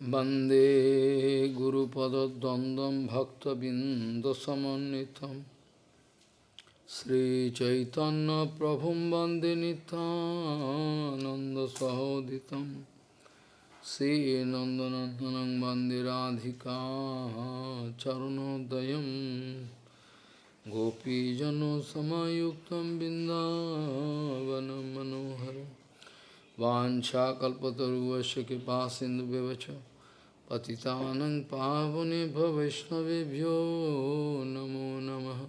Bande Guru Pada Dandam Bhakta Bindasamanitam Sri Chaitanya Prabhum Bande Nanda Sahoditam. Sri Nandanandanang Bande Radhika Charunodayam Gopijano Samayuktam Bindavanam Manoharam Vancha Kalpataru Vasya Kipa Sindhu Bevacha পতিতানং পাবনে ভবৈষ্ণবেভ্yo নমো নমঃ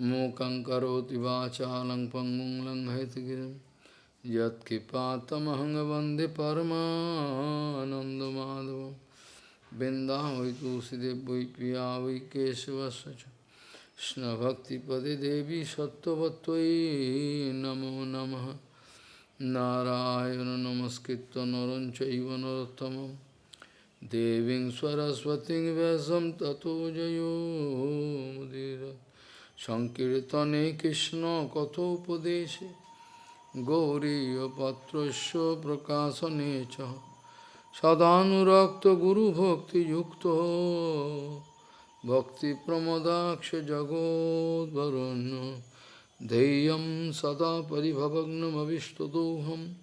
মূকং করোতি বাচালং পঙ্গুং long হেতগিরিম যৎকৃপাতমহং বন্দে পরমানন্দমাধব বৃন্দা হই তুষিদেব প্রিয়া ওই কেশবশ কৃষ্ণভক্তিপদে দেবী সত্যবত্তৈ নমো নমঃ Narayan নমস্কৃত নরঞ্চৈব নরোত্তমম Devin Swaraswati Vyasam Tato Jayo Mudira Shankirtane Krishna Kato Padeshe Gauriya Patrasya Prakasa Necha Sadhanurakta Guru Bhakti Yukta Bhakti Pramadaksha Jagod Varanya Deyam Sada Paribhavagnam Avishtadoham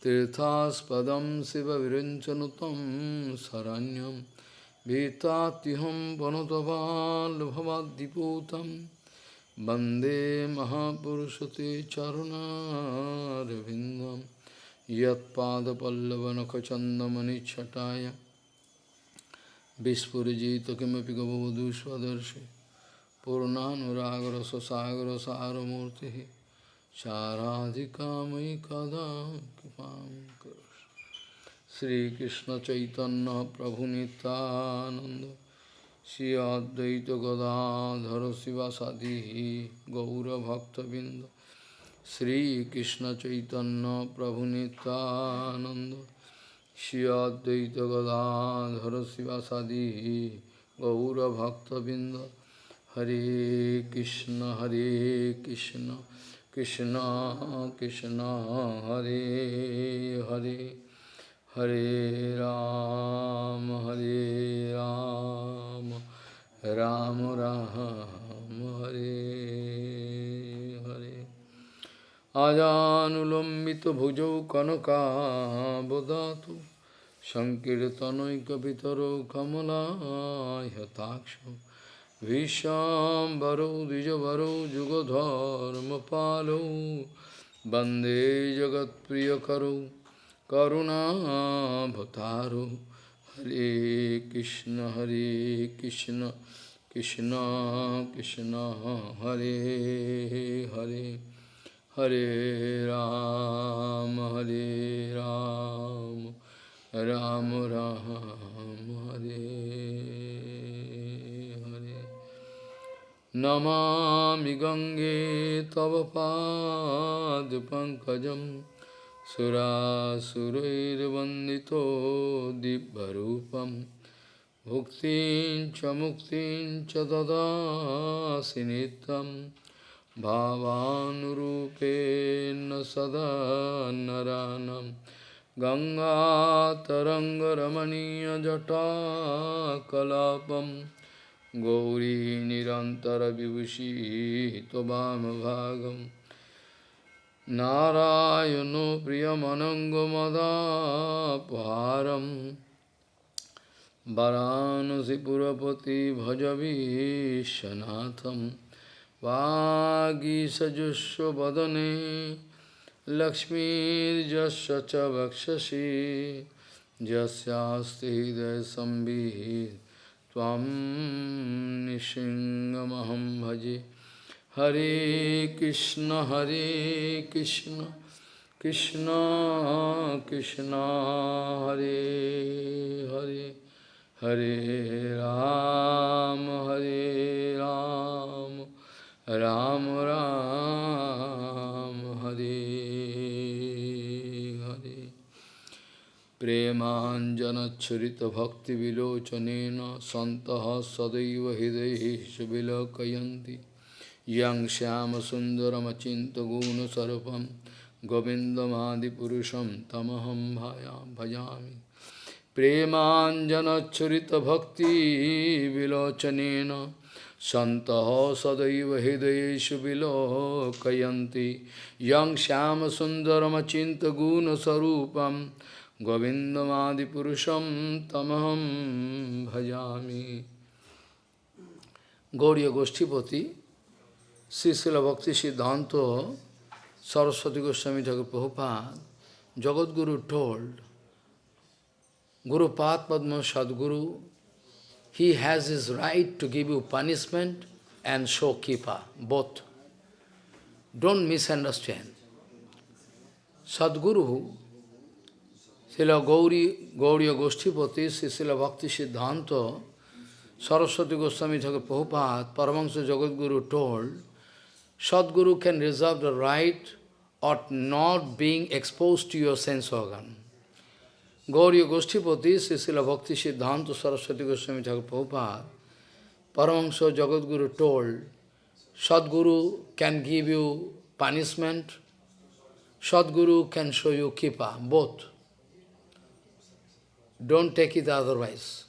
Tirthaspadam Siva Virinchanutam Saranyam Vitatiham Vanutaval Bhavadiputam Bande Mahapurusate Charuna Ravindam Yat Pada Pallavanakachandamani Chataya Vispurjita Kimapi Gavadushvadarshi Purnanuragra Sasagra Saramurti चाराधिकामयि कदा कृपां श्रीकृष्णचैतन्य प्रभुनितानन्द श्री अद्वैत गदाधर शिवासादि गौरभक्तबिंद श्रीकृष्णचैतन्य प्रभुनितानन्द श्री अद्वैत गदाधर शिवासादि गौरभक्तबिंद हरे कृष्ण हरे Krishna. Krishna Krishna, Hare Hare, Hare Ram, Hare Ram, Ram Ram, Hare Hare. Ajanulambita bhujau kanaka bodhatu, Sankirtanoikapitaro kamala yatakshu. विश्वाम्बरो द्विजवरो जुगधर्मपालो वन्दे जगत्प्रियकरो करुणाभतारो हरे कृष्ण हरे कृष्ण कृष्ण कृष्ण हरे हरे हरे राम हरे राम राम राम हरे नमामि गङ्गे तव पादपङ्कजं सुरासुरैर्वन्दितो दिव्यरूपं। भुक्तिं च मुक्तिं च ददासि नित्यं। भावानुरूपेण सदा नरानं। गङ्गातरङ्गरमणीयजटाकलापम्। गौरी निरन्तरविभूषी त्ववामभागं नारायणो प्रियमनङ्गमदापहारं वरानसिपुरपति भजवीशनाथं वागीसजुष्वदने लक्ष्मीर्यस्य च वक्षसि। यस्यास्ति हृदयसंवित् त्वं भजे। हरे कृष्ण हरे कृष्ण कृष्ण कृष्ण, हरे हरे हरे राम हरे राम राम राम, हरे। प्रेमाञ्जनच्छुरितभक्तिविलोचनेन सन्तः सदैव हृदयेषु विलोकयन्ति यं श्यामसुन्दरमचिन्त्यगुणस्वरूपं गोविन्दमादिपुरुषं तमहं भया भजामि प्रेमाञ्जनच्छुरितभक्तिविलोचनेन सन्तः सदैव हृदयेषु विलोकयन्ति यं श्यामसुन्दरमचिन्तगुणस्वरूपं গোবিন্দমাদিপুরুষম তমহম ভজামি গৌরীয় Goshthipati Shrishil Bhakti Siddhanta Saraswati Goswami Thakur Prabhupada Jagatguru told Gurupath Padma Sadguru, he has his right to give you punishment and shokippa, both. Don't misunderstand. Sadguru Srila Gauri, Gauriya Goshtipati, Srila Bhakti Siddhanta, Saraswati Goswami Thakur Prabhupada, Paramahansa Jagadguru told, Sadguru can reserve the right of not being exposed to your sense organ. Gauriya Goshtipati, Srila Bhakti Siddhanta Saraswati Goswami Thakur Prabhupada, Paramahansa Jagadguru told, Sadguru can give you punishment, Sadguru can show you kipa, both. Don't take it otherwise.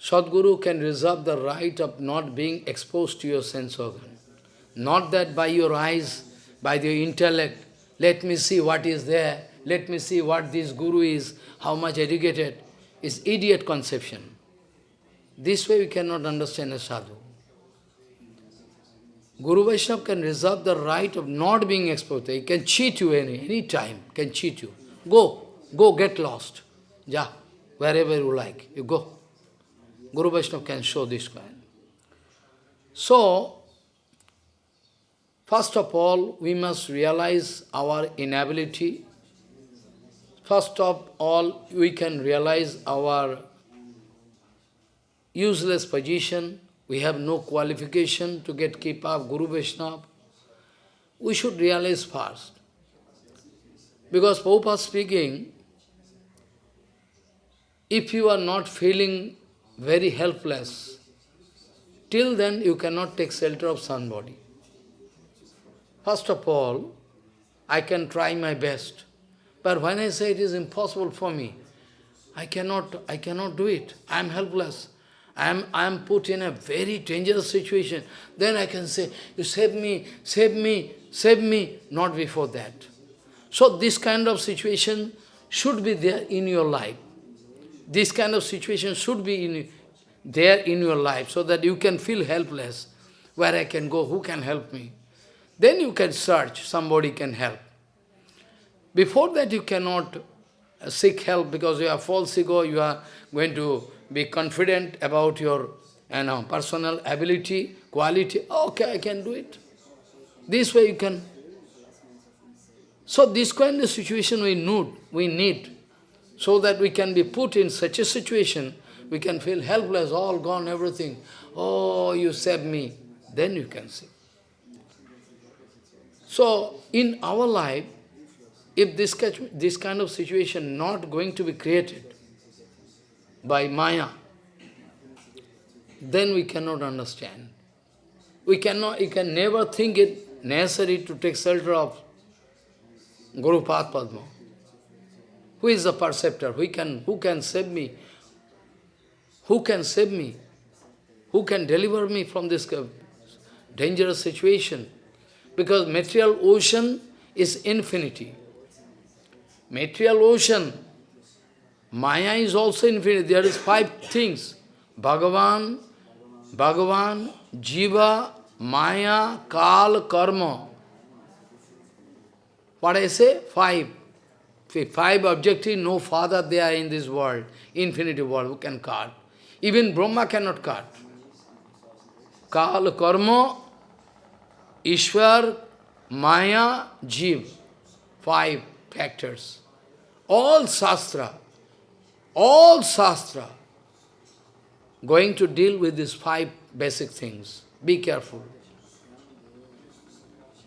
Sadguru can reserve the right of not being exposed to your sense organ. Not that by your eyes, by your intellect, let me see what is there, let me see what this Guru is, how much educated, is idiot conception. This way we cannot understand a sadhu. Guru Vaishnava can reserve the right of not being exposed. He can cheat you any, any time, can cheat you. Go, go get lost. Ja, wherever you like, you go. Guru Vaishnava can show this kind. So, first of all, we must realize our inability. First of all, we can realize our useless position. We have no qualification to get keep up Guru Vaishnava. We should realize first. Because Prabhupada speaking, if you are not feeling very helpless. Till then you cannot take shelter of somebody. First of all, I can try my best. But when I say it is impossible for me, I cannot, I cannot do it. I am helpless. I am, I am put in a very dangerous situation. Then I can say, you save me, save me, save me, not before that. So this kind of situation should be there in your life. This kind of situation should be in, there in your life so that you can feel helpless. Where I can go, who can help me? Then you can search, somebody can help. Before that you cannot seek help because you are false ego, you are going to be confident about your you know, personal ability, quality. Okay, I can do it. This way you can. So this kind of situation we need, we need so that we can be put in such a situation, we can feel helpless, all gone, everything. Oh, you saved me. Then you can see. So, in our life, if this, this kind of situation not going to be created by Maya, then we cannot understand. We cannot, you can never think it necessary to take shelter of Guru Padma. Who is the perceptor? Who can, who can save me? Who can save me? Who can deliver me from this dangerous situation? Because material ocean is infinity. Material ocean, Maya is also infinite. There is five things. Bhagavan, Bhagavan, Jiva, Maya, Kal, Karma. What I say? Five. Five objectives, no father there in this world, infinity world, who can cut. Even Brahma cannot cut. Kal, Karma, Ishwar, Maya, Jiv. Five factors. All Shastra, all Shastra, going to deal with these five basic things. Be careful.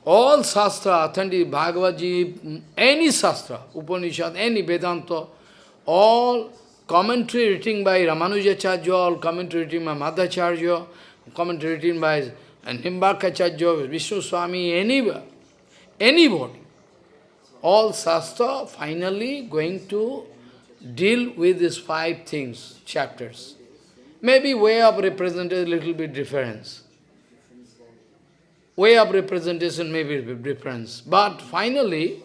All Shastra, authentic Bhagavad any Shastra, Upanishad, any Vedanta, all commentary written by Ramanujacharya, all commentary written by Madhacharya, commentary written by Nimbarkacharya, Vishnu Swami, anywhere, anybody. All Shastra finally going to deal with these five things, chapters. Maybe way of representation a little bit difference. Way of representation may be difference. But finally,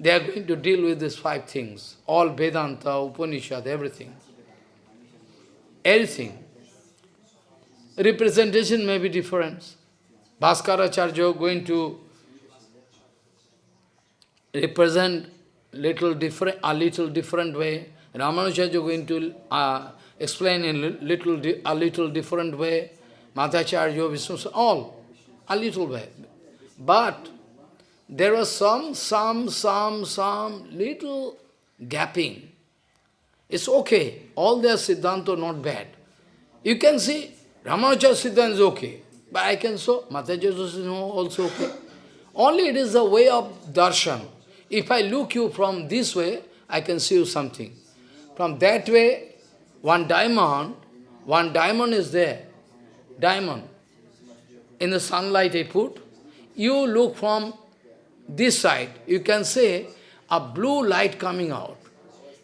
they are going to deal with these five things. All Vedanta, Upanishad, everything. Everything. Representation may be different. Bhaskaracharya going to represent little different, a little different way. Ramanujacharya going to uh, explain in little, a little different way. Madhacharya, Vishnu, all a little way. But there was some, some, some, some little gapping. It's okay. All their Siddhanta are not bad. You can see Ramanujacharya Siddhanta is okay. But I can show Madhacharya is also okay. Only it is a way of darshan. If I look you from this way, I can see you something. From that way, one diamond, one diamond is there. Diamond. In the sunlight I put. You look from this side, you can say a blue light coming out.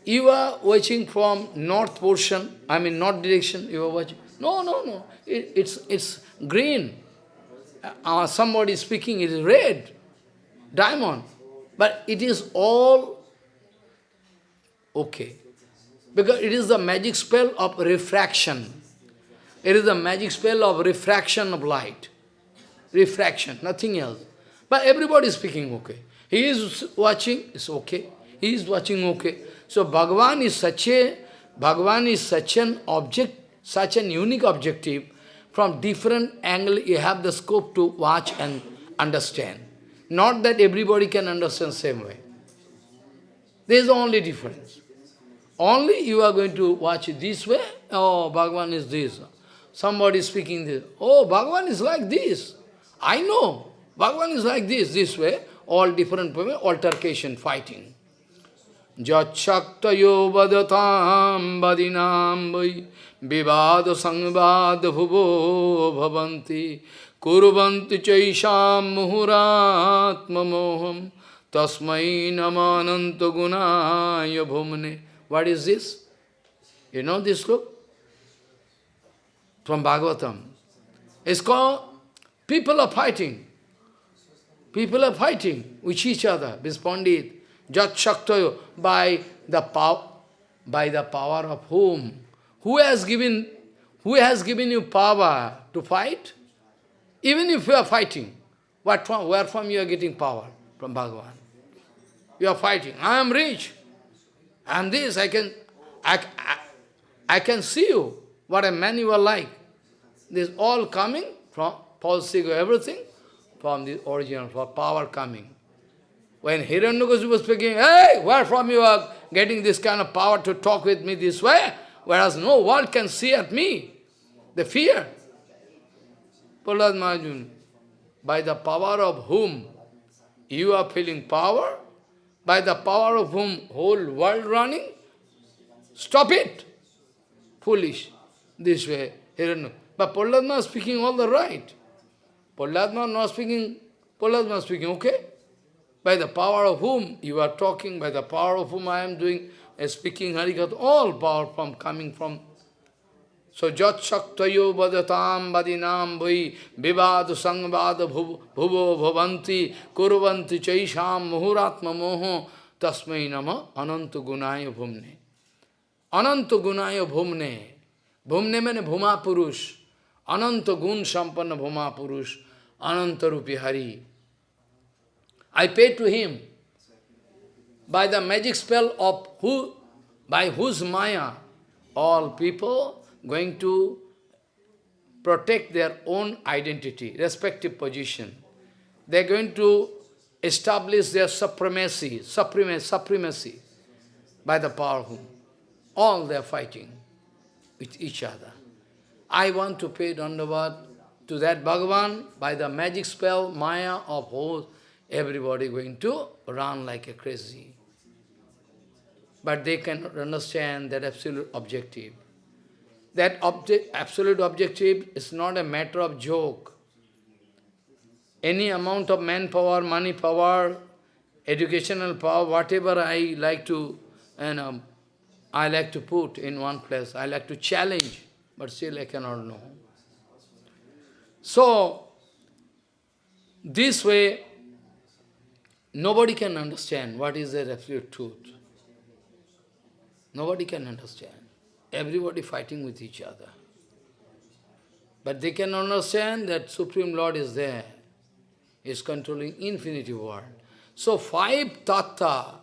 You are watching from north portion, I mean north direction, you are watching. No, no, no, it, it's, it's green. Uh, somebody speaking, it is red, diamond. But it is all okay. Because it is the magic spell of refraction. It is the magic spell of refraction of light. Refraction, nothing else. But everybody is speaking okay. He is watching, it's okay. He is watching okay. So Bhagavan is such a Bhagavan is such an object, such an unique objective. From different angle you have the scope to watch and understand. Not that everybody can understand same way. There is only difference. Only you are going to watch this way, oh, Bhagavan is this. Somebody speaking this, oh, Bhagavan is like this. I know, Bhagavan is like this, this way, all different way, altercation, fighting. Jachaktayo vadatam vadinam vai vivada sangvada bhuvo bhavanti Kurvanti chaisham muhuratma moham tasmai namananta gunaya bhumne. What is this? You know this book? From Bhagavatam. It's called People are fighting. People are fighting with each other. This Pandit, Jat Shaktayo, by the power by the power of whom? Who has given who has given you power to fight? Even if you are fighting, what from, where from you are getting power? From Bhagavan. You are fighting. I am rich. I am this. I can, I, I, I can see you, what a man you are like. This all coming from policy, everything, from the original, for power coming. When Hiranyakasipu was speaking, hey, where from you are getting this kind of power to talk with me this way? Whereas no world can see at me. The fear. Prahlad Maharaj, by the power of whom you are feeling power, by the power of whom whole world running, stop it. Foolish. This way. But Prahlad speaking all the right. Prahlad not speaking, Prahlad is speaking, okay? By the power of whom you are talking, by the power of whom I am doing, uh, speaking Harikatha, all power from coming from So jat shaktayo badatam badinam vai vivad sangvad bhuvo bhavanti kurvanti chaisham muhuratma moho tasmai nama ananta gunaya bhumne. Ananta gunaya bhumne. Bhumne means bhuma purush. Ananta gun sampanna bhuma purush. Ananta rupi hari. I pay to him by the magic spell of who, by whose maya all people going to protect their own identity, respective position. They're going to establish their supremacy, supremacy, supremacy by the power whom. All they're fighting with each other. I want to pay Dandavad to that Bhagavan by the magic spell, Maya of whole, everybody going to run like a crazy. But they cannot understand that absolute objective that object, absolute objective is not a matter of joke. Any amount of manpower, money power, educational power, whatever I like to you know, I like to put in one place, I like to challenge, but still I cannot know. So, this way, nobody can understand what is the absolute truth. Nobody can understand. Everybody fighting with each other. But they can understand that Supreme Lord is there, is controlling infinity world. So five tattva,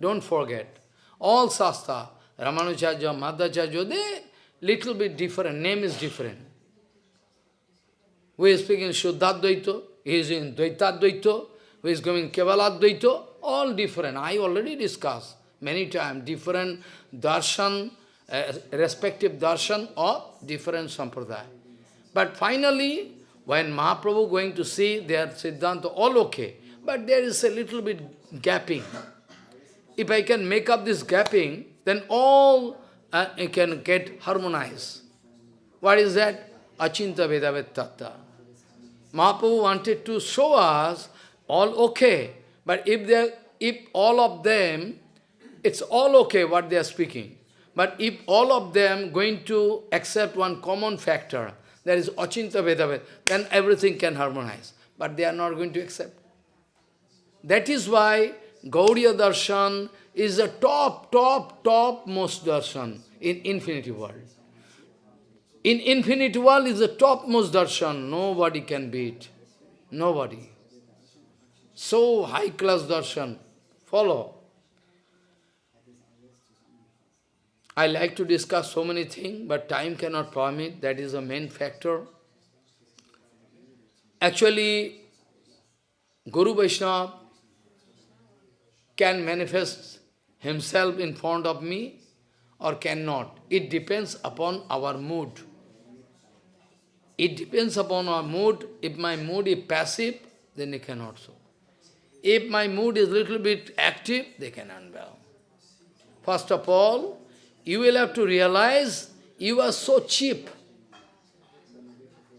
don't forget, all sastra, Ramanujarya, Madhacharya, they little bit different, name is different. We are speaking Shuddhadvaita, he is in Dvaitadvaita, we is going Kevaladvaita, all different. I already discussed many times, different darshan, uh, respective darshan or different sampradaya. But finally, when Mahaprabhu going to see their Siddhanta, all okay. But there is a little bit gapping. If I can make up this gapping, then all uh, can get harmonized. What is that? Achinta Bhedabhed Tattva. Mahaprabhu wanted to show us all okay. But if, they, if all of them, it's all okay what they are speaking. But if all of them going to accept one common factor, that is Achinta Bhedabhed, then everything can harmonize. But they are not going to accept. That is why Gauriya Darshan is the top, top, top most darshan in infinity world. In infinite world is the topmost darshan. Nobody can beat. Nobody. So high class darshan. Follow. I like to discuss so many things, but time cannot permit. That is the main factor. Actually, Guru Vaishnava can manifest himself in front of me or cannot. It depends upon our mood. It depends upon our mood. If my mood is passive, then it cannot so. If my mood is little bit active, they can unveil. First of all, you will have to realize you are so cheap.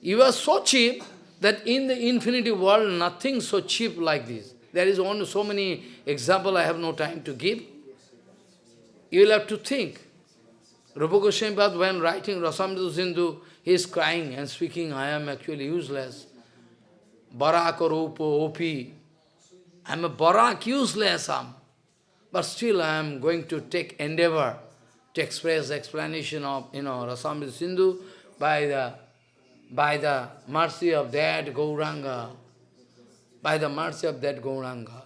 You are so cheap that in the infinity world, nothing so cheap like this. There is only so many example I have no time to give. You will have to think. Rupa Goswami when writing Rasamrita Sindhu, he is crying and speaking, I am actually useless. Barak or Opi. I am a Barak, useless am. But still I am going to take endeavor to express explanation of, you know, Rasamrita Sindhu by the, by the mercy of that Gauranga, by the mercy of that Gauranga.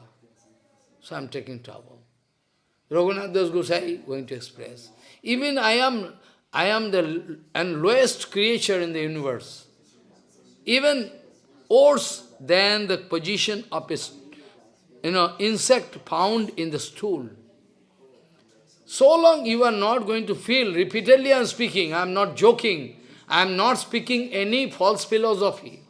So I am taking trouble. Raghunath Das Gosai going to express. Even I am, I am the and lowest creature in the universe. Even worse than the position of a you know, insect found in the stool. So long you are not going to feel, repeatedly I am speaking, I am not joking, I am not speaking any false philosophy.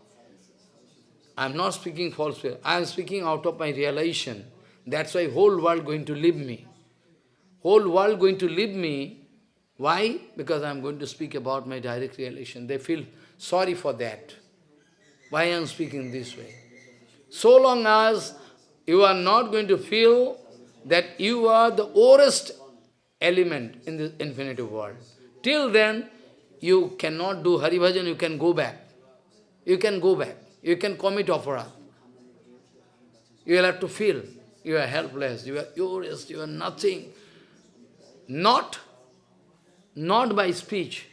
I am not speaking false philosophy, I am speaking out of my realization. That's why whole world going to leave me. Whole world going to leave me. Why? Because I am going to speak about my direct relation. They feel sorry for that. Why I am speaking this way? So long as you are not going to feel that you are the worst element in this infinite world. Till then, you cannot do Hari Bhajan, you can go back. You can go back. You can commit opera. You will have to feel you are helpless, you are useless, you are nothing. Not, not by speech.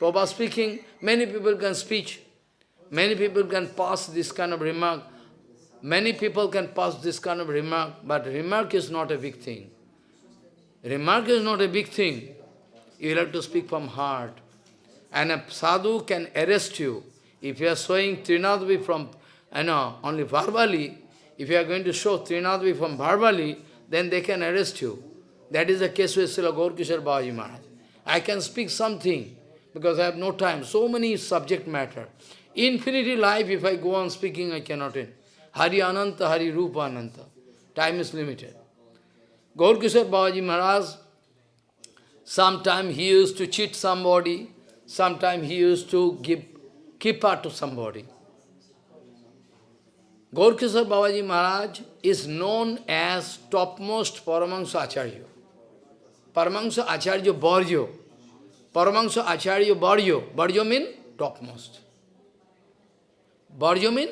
Prabhupada speaking, many people can speak. Many people can pass this kind of remark. Many people can pass this kind of remark, but remark is not a big thing. Remark is not a big thing. You have to speak from heart. And a sadhu can arrest you. If you are showing Trinadvi from, you know, only verbally, if you are going to show Trinadvi from verbally, then they can arrest you. That is the case with Srila Gaurkishore Maharaj. I can speak something, because I have no time. So many subject matter. Infinity life, if I go on speaking, I cannot end. Hari Ananta, Hari Rupa Ananta. Time is limited. Gaurkishore Maharaj, sometime he used to cheat somebody, sometime he used to give kippa to somebody. Babaji Maharaj is known as topmost Paramahansa Acharya. Paramahansa Acharya Barjo. Paramahansa Acharya Barjo. Barjo mean topmost. Barjo mean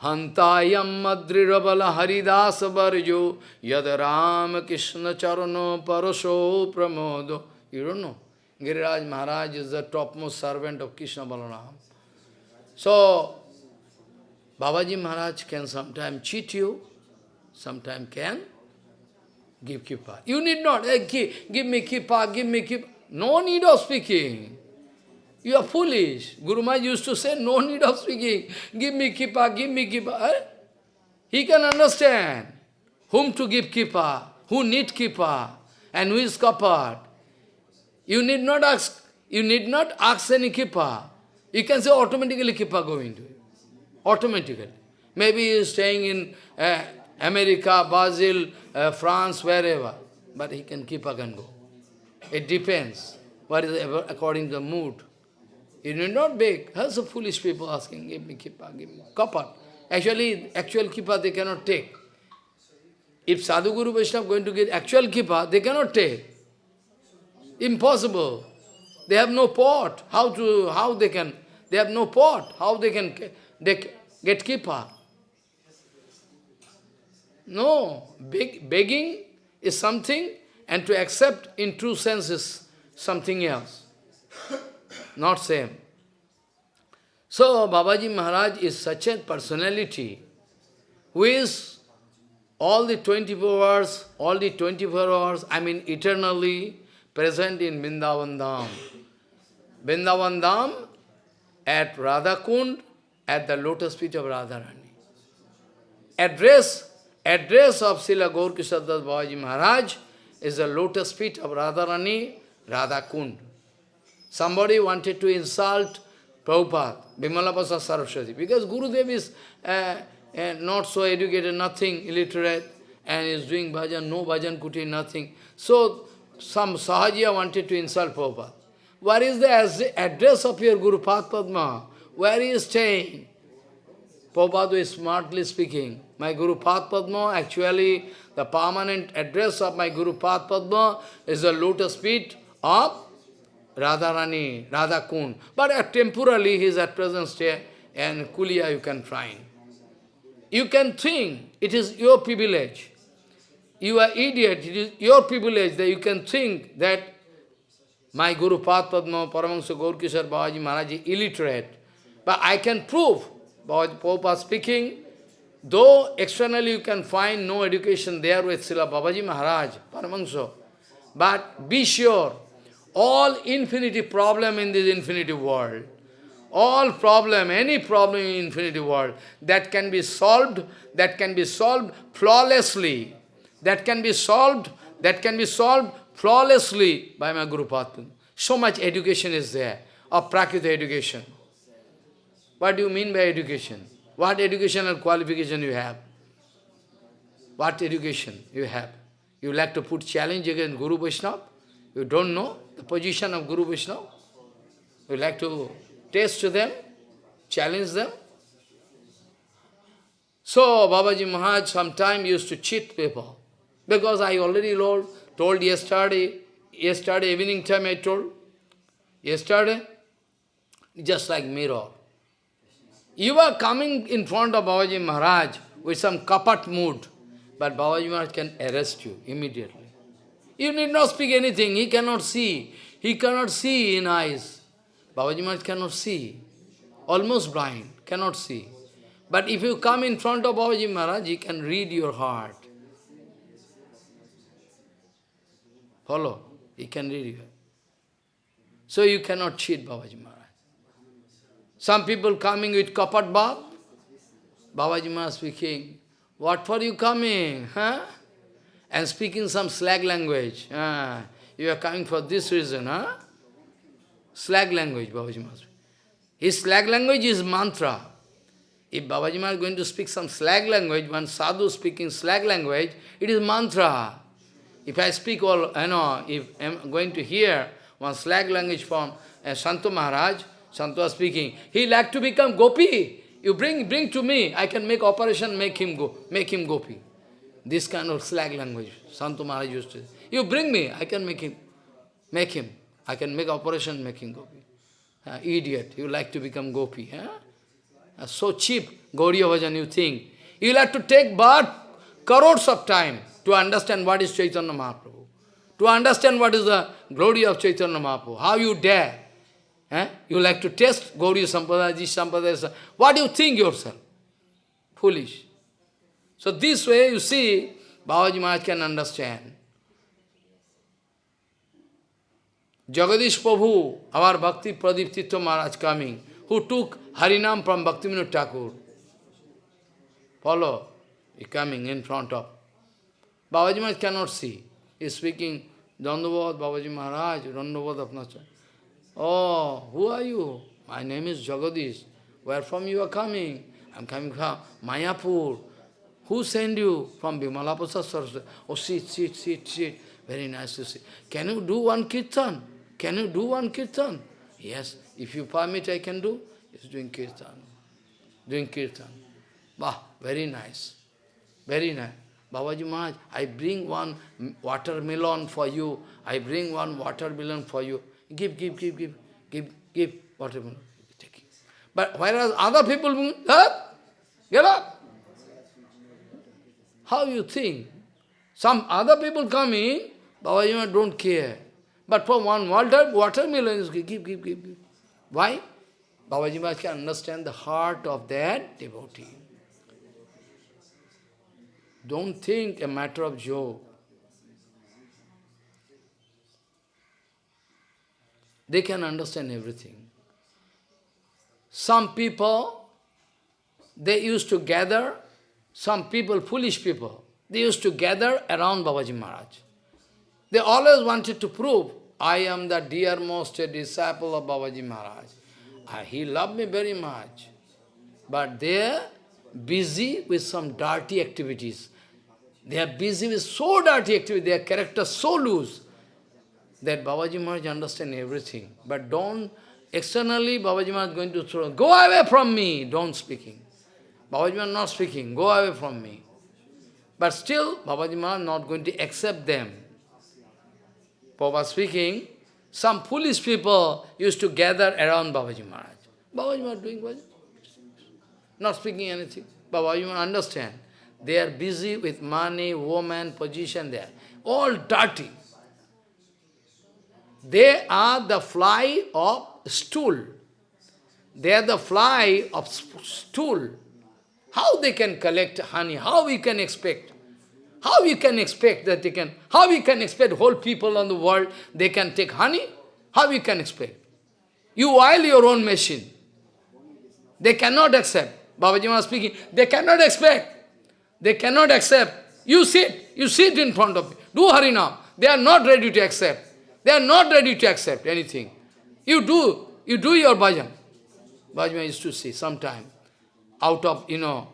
Hantayam madrirabala haridasa barjo yad ram krishna charano paraso pramodo. You don't know. Giriraj Maharaj is the topmost servant of Krishna Balaram. So, Babaji Maharaj can sometimes cheat you, sometimes can give kippa. You need not, hey, give, give me kippa, give me kippa. No need of speaking. You are foolish. Guru Maharaj used to say, no need of speaking. Give me kippa, give me kippa. Eh? He can understand whom to give kippa, who need kippa, and who is covered. You need not ask, you need not ask any kippa. You can say automatically kippa going to you. Automatically. Maybe he is staying in uh, America, Brazil, uh, France, wherever. But he can kippa can go. It depends. What is according to the mood. You need not beg. How's the foolish people asking, give me kippa, give me kapat. Actually, actual kippa they cannot take. If Sadhu Guru Vaishnava going to get actual kippa, they cannot take. Impossible. They have no pot. How to how they can they have no pot. How they can they get kippa? No. Beg, begging is something and to accept in true sense is something else. Not same. So Babaji Maharaj is such a personality who is all the 24 hours, all the 24 hours, I mean eternally present in Vrindavan Dham. Vrindavan Dham at Radhakund, at the lotus feet of Radharani. Address, address of Srila Gaur Kishadas Babaji Maharaj is the lotus feet of Radharani, Radhakund. Somebody wanted to insult Prabhupada, Vimalapasa Saraswati, because Gurudev is uh, uh, not so educated, nothing, illiterate, and is doing bhajan, no bhajan kuti, nothing. So, some Sahajiya wanted to insult Prabhupada. Where is the address of your Guru Padma? Where he is staying? Prabhupada is smartly speaking. My Guru Padma, actually, the permanent address of my Guru Padma is the lotus feet of Radharani, Radha Kund. But uh, temporarily he is at present stay and Kulia you can find. You can think it is your privilege. You are idiot, it is your privilege that you can think that my Guru Padma, Paramahansa Gaurkishore Babaji Maharaj illiterate. But I can prove, Prabhupada speaking, though externally you can find no education there with Srila Babaji Maharaj, Paramahansa, but be sure, all infinity problem in this infinity world, all problem, any problem in infinity world, that can be solved, that can be solved flawlessly, that can be solved, that can be solved flawlessly by my Guru. So much education is there, of Prakrita education. What do you mean by education? What educational qualification you have? What education you have? You like to put challenge against Guru Vaishnava? You don't know the position of Guru Vaishnava? You like to test to them, challenge them? So, Babaji Maharaj sometime used to cheat people. Because I already told, told yesterday, yesterday evening time I told, yesterday, just like mirror. You are coming in front of Babaji Maharaj with some kapat mood, but Babaji Maharaj can arrest you immediately. You need not speak anything, he cannot see. He cannot see in eyes. Babaji Maharaj cannot see. Almost blind, cannot see. But if you come in front of Babaji Maharaj, he can read your heart. Follow? He can read you. So you cannot cheat Babaji Maharaj. Some people coming with kapat bab. Babaji Maharaj speaking, what for you coming? Huh? And speaking some slag language. Uh, you are coming for this reason, huh? Slag language, Babaji Maharaj. His slag language is mantra. If Babaji Maharaj is going to speak some slag language, one sadhu speaking slag language, it is mantra. If I speak all, you know, if I'm going to hear one slag language from uh, Santo Maharaj, Santo speaking, he like to become gopi. You bring bring to me, I can make operation, make him go, make him gopi. This kind of slag language, Santo Maharaj used to. You bring me, I can make him. Make him. I can make operation making gopi. Uh, idiot, you like to become gopi. Huh? Uh, so cheap, Gauriya Bhajan, you think. You'll have to take but crores of time to understand what is Chaitanya Mahaprabhu. To understand what is the glory of Chaitanya Mahaprabhu. How you dare. Eh? You like to test Gauriya Sampadaya, Ji Sampadaya. What do you think yourself? Foolish. So this way, you see, Babaji Maharaj can understand. Jagadish Prabhu, our Bhakti Pradip Tirtha Maharaj coming, who took Harinam from Bhaktivinoda Thakur. Follow, he coming in front of. Babaji Maharaj cannot see. He is speaking, Dandavad, Babaji Maharaj, Dandavad Apnacha. Oh, who are you? My name is Jagadish. Where from you are coming? I am coming from Mayapur. Who sent you? From Vimalapasa Saraswati. Oh, sit, sit, sit, sit. Very nice to see. Can you do one kirtan? Can you do one kirtan? Yes, if you permit, I can do. He's doing kirtan. Doing kirtan. Bah, very nice. Very nice. Babaji Maharaj, I bring one watermelon for you. I bring one watermelon for you. Give, give, give, give, give, give watermelon. Take. But whereas other people, huh? get up. How you think? Some other people come in, Babaji don't care. But for one water, watermelon, is give, give, give, give. Why? Babaji Maharaj can understand the heart of that devotee. Don't think a matter of joke. They can understand everything. Some people, they used to gather some people, foolish people, they used to gather around Babaji Maharaj. They always wanted to prove, I am the dearmost disciple of Babaji Maharaj. Uh, he loved me very much. But they are busy with some dirty activities. They are busy with so dirty activities, their character so loose, that Babaji Maharaj understand everything. But don't, externally Babaji Maharaj is going to throw, go away from me, don't speaking. Babaji Maharaj not speaking, go away from me. But still, Babaji Maharaj not going to accept them. Prabhupada speaking, some foolish people used to gather around Babaji Maharaj. Babaji Maharaj doing what? Not speaking anything. Babaji Maharaj understand. They are busy with money, woman, position there. All dirty. They are the fly of stool. They are the fly of stool. How they can collect honey? How we can expect? How we can expect that they can, how we can expect whole people on the world, they can take honey? How we can expect? You oil your own machine. They cannot accept. Babaji was speaking, they cannot expect. They cannot accept. You sit, you sit in front of me. Do Harinam. They are not ready to accept. They are not ready to accept anything. You do, you do your bhajan. Bhajan used to say sometime out of, you know,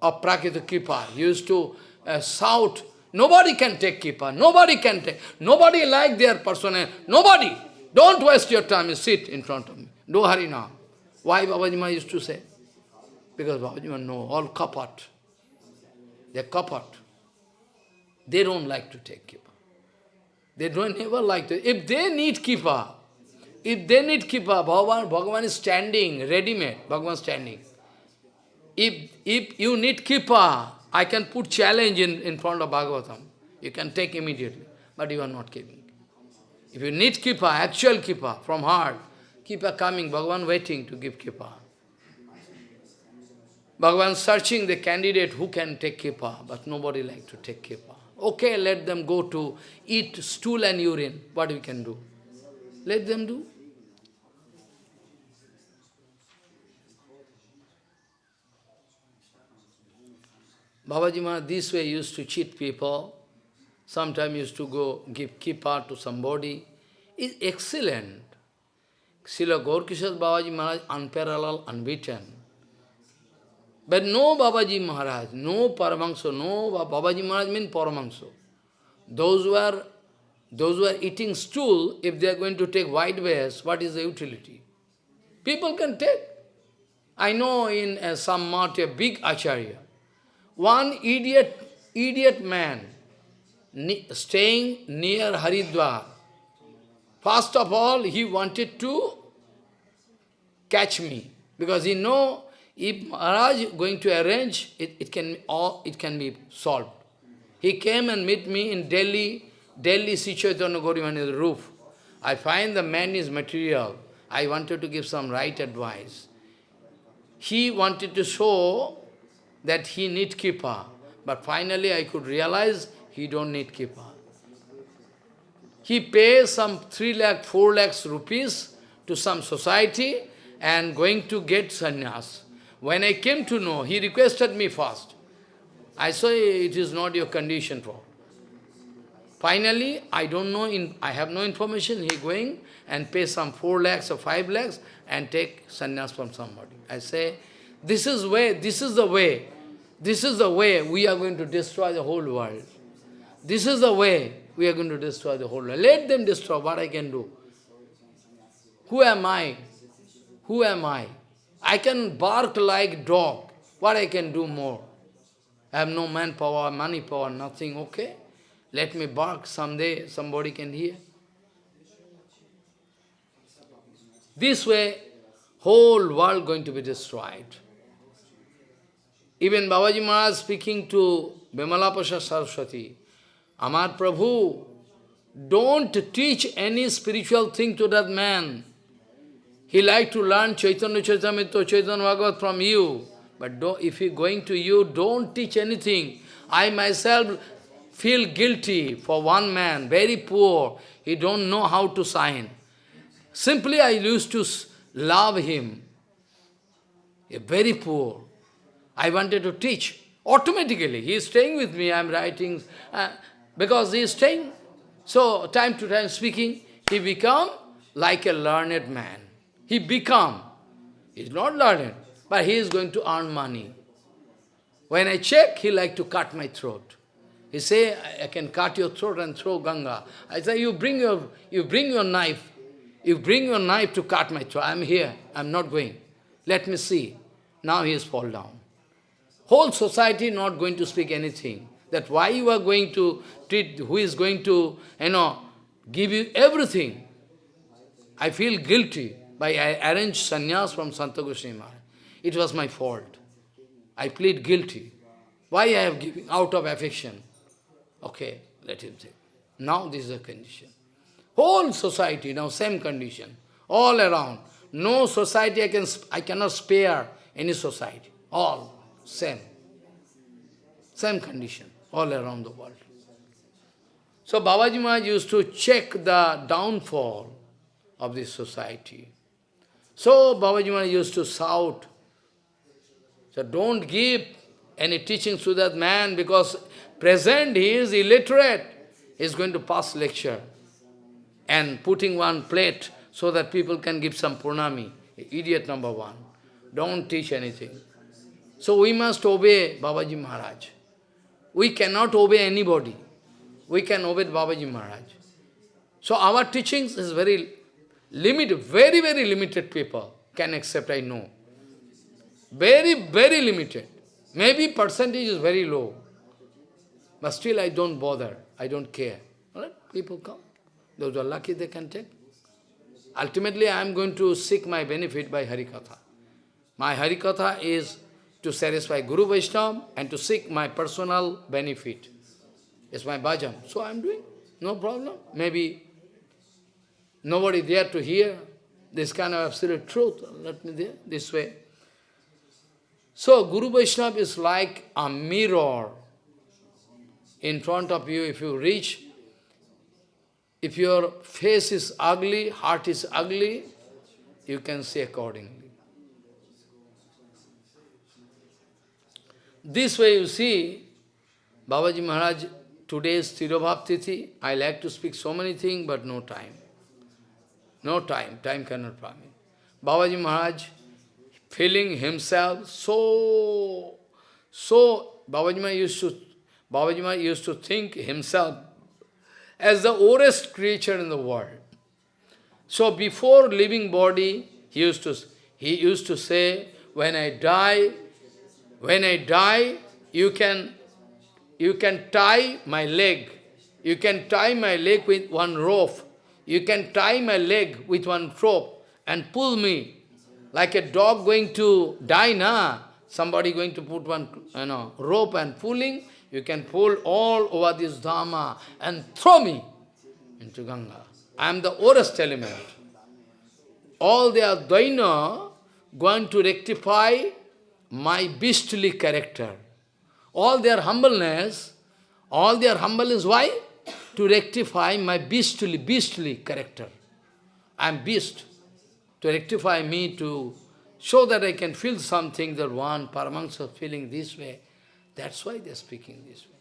of Prakita Kripa. He used to uh, shout, nobody can take Kripa, nobody can take, nobody like their persona, nobody. Don't waste your time, you sit in front of me. Do Harinam. Why Babajima used to say? Because Babajima know all kapat. They're kapat. They don't like to take Kripa. They don't ever like to. If they need Kripa, if they need Kripa, Bhagavan, Bhagavan is standing, ready-made, Bhagavan standing. If, if you need Kripa, I can put challenge in, in front of Bhagavatam. You can take immediately, but you are not giving. If you need Kripa, actual Kripa, from heart, Kripa coming, Bhagavan waiting to give Kripa. Bhagavan searching the candidate who can take Kripa, but nobody like to take Kripa. Okay, let them go to eat stool and urine. What we can do? Let them do. Babaji Maharaj this way used to cheat people. Sometimes used to go give kippa to somebody. Is excellent. Srila Gaurkishore Babaji Maharaj unparalleled, unbeaten. But no Babaji Maharaj, no Paramahansa, no Babaji Maharaj means Paramahansa. Those who are those who are eating stool, if they are going to take white wares, what is the utility? People can take. I know in uh, some mat, a big acharya, one idiot, idiot man, staying near Haridwar. First of all, he wanted to catch me, because he know if Maharaj going to arrange, it, it, can, all, it can be solved. He came and meet me in Delhi, Delhi Sri Chaitanya Gauriman's roof. I find the man is material. I wanted to give some right advice. He wanted to show that he need kripa, but finally I could realize he don't need kripa. He pays some 3 lakh, 4 lakhs rupees to some society and going to get sannyas. When I came to know, he requested me first. I say it is not your condition for. Finally, I don't know, in, I have no information, he going and pay some 4 lakhs or 5 lakhs and take sannyas from somebody. I say, this is way, this is the way, this is the way we are going to destroy the whole world. This is the way we are going to destroy the whole world. Let them destroy what I can do. Who am I? Who am I? I can bark like dog. What I can do more? I have no manpower, money power, nothing, okay? Let me bark someday, somebody can hear. This way, whole world going to be destroyed. Even Babaji Maharaj speaking to Vimala Prasad Saraswati, Amar Prabhu, don't teach any spiritual thing to that man. He like to learn Chaitanya Charitamrita, Chaitanya Bhagavat from you. But if he going to you, don't teach anything. I myself feel guilty for one man, very poor. He don't know how to sign. Simply I used to love him. A Very poor. I wanted to teach. Automatically, he is staying with me, I am writing, uh, because he is staying. So, time to time speaking, he become like a learned man. He become, he is not learned, but he is going to earn money. When I check, he like to cut my throat. He say, I can cut your throat and throw Ganga. I say, you bring your, you bring your knife. You bring your knife to cut my throat. I am here. I am not going. Let me see. Now he has fall down. Whole society not going to speak anything. That why you are going to treat, who is going to, you know, give you everything. I feel guilty by I arranged sannyas from Santa Goswami Maharaj. It was my fault. I plead guilty. Why I have given out of affection? Okay, let him say. Now this is the condition. Whole society now same condition. All around. No society I can I cannot spare any society. All same. Same condition all around the world. So Babaji Maharaj used to check the downfall of this society. So Babaji Maharaj used to shout, so don't give any teachings to that man because present he is illiterate. He is going to pass lecture and putting one plate so that people can give some pranami. Idiot number one. Don't teach anything. So we must obey Babaji Maharaj. We cannot obey anybody. We can obey Babaji Maharaj. So our teachings is very limited, very, very limited people can accept, I know. Very, very limited. Maybe percentage is very low. But still I don't bother. I don't care. Right? People come. Those are lucky they can take. Ultimately I am going to seek my benefit by Harikatha. My Harikatha is to satisfy Guru Vaishnava and to seek my personal benefit. It's my bhajan. So I am doing. No problem. Maybe Nobody there to hear this kind of absolute truth. Let me there, this way. So, Guru Vaishnava is like a mirror in front of you. If you reach, if your face is ugly, heart is ugly, you can see accordingly. This way you see, Babaji Maharaj, today's Tirobhav Tithi, I like to speak so many things, but no time. No time, time cannot permit. Babaji Maharaj feeling himself so, so, Babaji Maharaj used to, Babaji Maharaj used to think himself as the oldest creature in the world. So before leaving body, he used to, he used to say, when I die, when I die, you can, you can tie my leg you can tie my leg with one rope. You can tie my leg with one rope and pull me like a dog going to die, na? Somebody going to put one you know, rope and pulling, you can pull all over this Dhamma and throw me into Ganga. I am the worst element. All their dainya going to rectify my beastly character. All their humbleness, all their humbleness, why? To rectify my beastly, beastly character. I am beast. To rectify me, to show that I can feel something that one Paramahansa feeling this way. That's why they're speaking this way.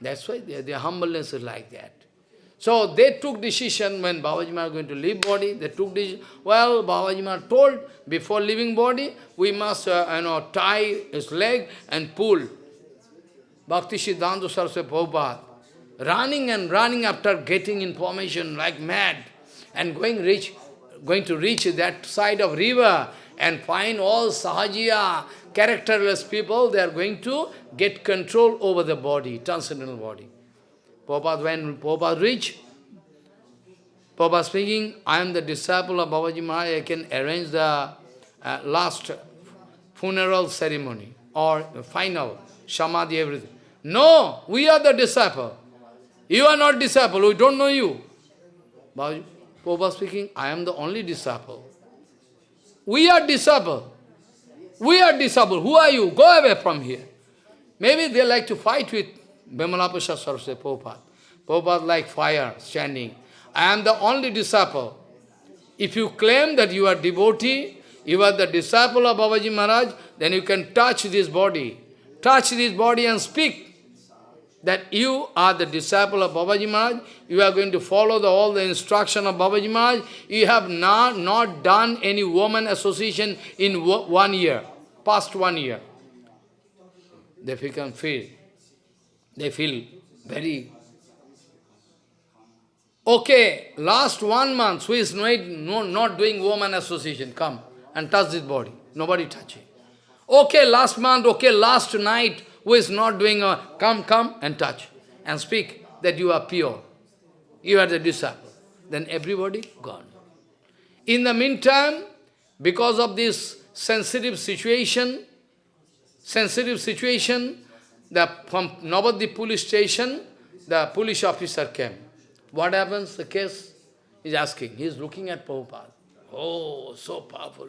That's why their humbleness is like that. So they took decision when Babaji Maharaj going to leave body, they took decision. Well, Babaji Maharaj told, before leaving body, we must uh, you know, tie his leg and pull. Bhakti Siddhanta Saraswati Prabhupada, running and running after getting information like mad, and going reach, going to reach that side of river and find all sahajiya, characterless people, they are going to get control over the body, transcendental body. Prabhupada, when Prabhupada reached, Prabhupada speaking, I am the disciple of Babaji Maharaj, I can arrange the uh, last funeral ceremony or final, samadhi, everything. No, we are the disciple. You are not disciple, we don't know you. Prabhupada speaking, I am the only disciple. We are disciple. We are disciple. Who are you? Go away from here. Maybe they like to fight with Vimala Prasad Saraswati Prabhupada. Prabhupada like fire standing. I am the only disciple. If you claim that you are devotee, you are the disciple of Babaji Maharaj, then you can touch this body. Touch this body and speak that you are the disciple of Babaji Maharaj, you are going to follow the, all the instruction of Babaji Maharaj, you have not, not done any woman association in one year, past one year. They become feel they feel very... Okay, last one month, who is not, not doing woman association, come and touch this body. Nobody touch it. Okay, last month, okay, last night, who is not doing a, come, come and touch and speak that you are pure. You are the disciple. Then everybody gone. In the meantime, because of this sensitive situation, sensitive situation, the, from Navadvip police station, the police officer came. What happens? The case is asking. He is looking at Prabhupada. Oh, so powerful.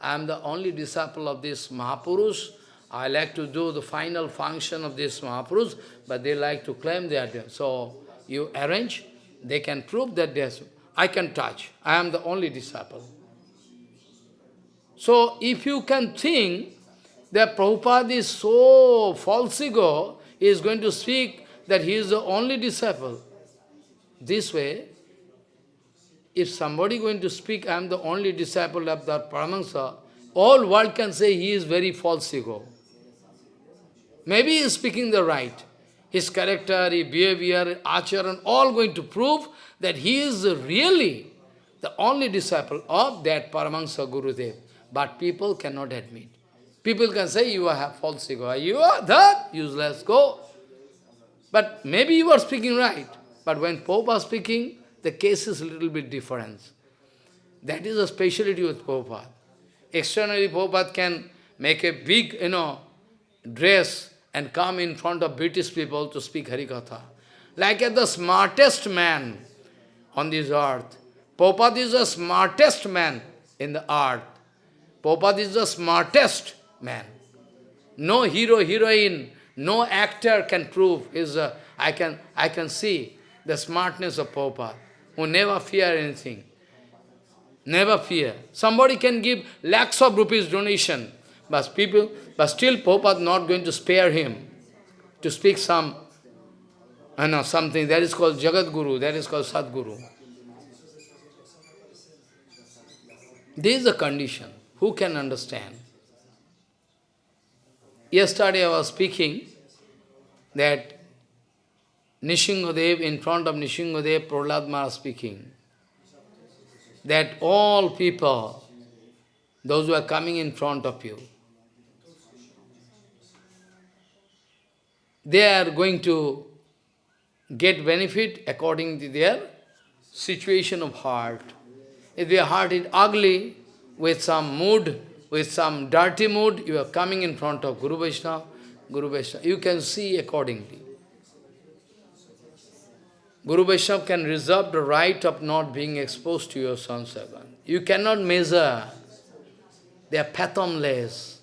I am the only disciple of this Mahapurush. I like to do the final function of this Mahapurush, but they like to claim they are. So you arrange, they can prove that they I can touch. I am the only disciple. So if you can think that Prabhupada is so false ego, he is going to speak that he is the only disciple. This way, if somebody going to speak, I am the only disciple of that Paramahansa, all world can say he is very false ego. Maybe he is speaking the right. His character, his behavior, acharan, all going to prove that he is really the only disciple of that Paramahansa Gurudev. But people cannot admit. People can say, you have false ego. You are that, useless, go. But maybe you are speaking right. But when Pope is speaking, the case is a little bit different. That is a speciality with Prabhupada. Externally, Prabhupada can make a big, you know, dress and come in front of British people to speak Harikatha. Like as the smartest man on this earth. Prabhupada is the smartest man in the earth. Prabhupada is the smartest man. No hero, heroine, no actor can prove is uh, I can I can see the smartness of Prabhupada, who never fear anything. Never fear. Somebody can give lakhs of rupees donation, but people, but still Prabhupada is not going to spare him to speak some, I know, something that is called Jagat Guru, that is called Sadguru. This is the condition. Who can understand? Yesterday I was speaking that Nrisinghadev, in front of Nrisinghadev, Prahlad Maharaj speaking, that all people, those who are coming in front of you, they are going to get benefit according to their situation of heart. If their heart is ugly, with some mood, with some dirty mood, you are coming in front of Guru Vaishnava, Guru Vaishnava. You can see accordingly. Guru Vaishnava can reserve the right of not being exposed to your sansagan. You cannot measure. They are fathomless,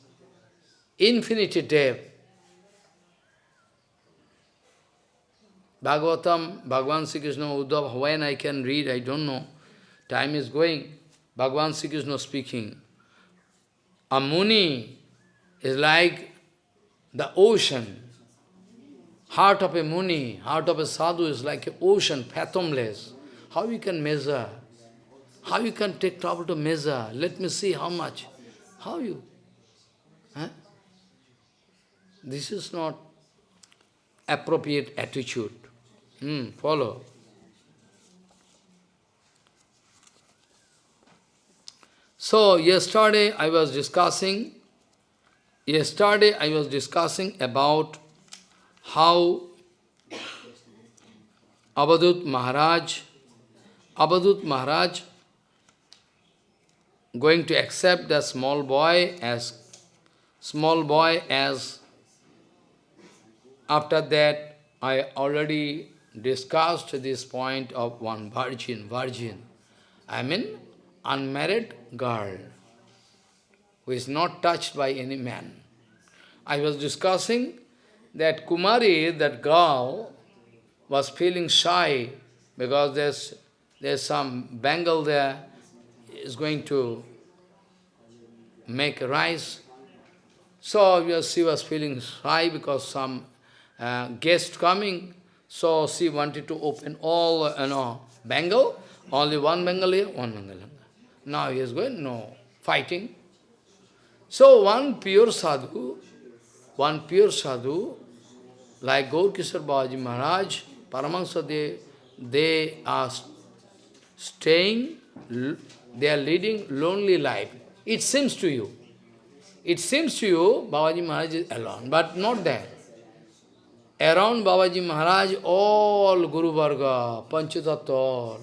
infinity depth. Bhagavatam, Bhagavan Sri Krishna, Uddhav, when I can read, I don't know. Time is going. Bhagavan Sri Krishna speaking. A Muni is like the ocean. Heart of a Muni, heart of a sadhu is like an ocean, fathomless. How you can measure? How you can take trouble to measure? Let me see how much. How you? Huh? This is not appropriate attitude. Hmm, follow. So, yesterday I was discussing, yesterday I was discussing about how Avadhut Maharaj, Avadhut Maharaj going to accept the small boy as small boy as after that I already discussed this point of one virgin, virgin. I mean unmarried girl who is not touched by any man. I was discussing that Kumari, that girl, was feeling shy because there's, there's some bangle there, is going to make rice. So she was feeling shy because some uh, guest coming, so she wanted to open all, uh, you know, bangle, only one here, one bangle. Now he is going, no, fighting. So one pure sadhu, one pure sadhu, like Gaurkishore Babaji Maharaj, Paramahansa, they, they are staying, they are leading lonely life. It seems to you. It seems to you Babaji Maharaj is alone, but not there. Around Babaji Maharaj, all Guru Varga, Panchatattva,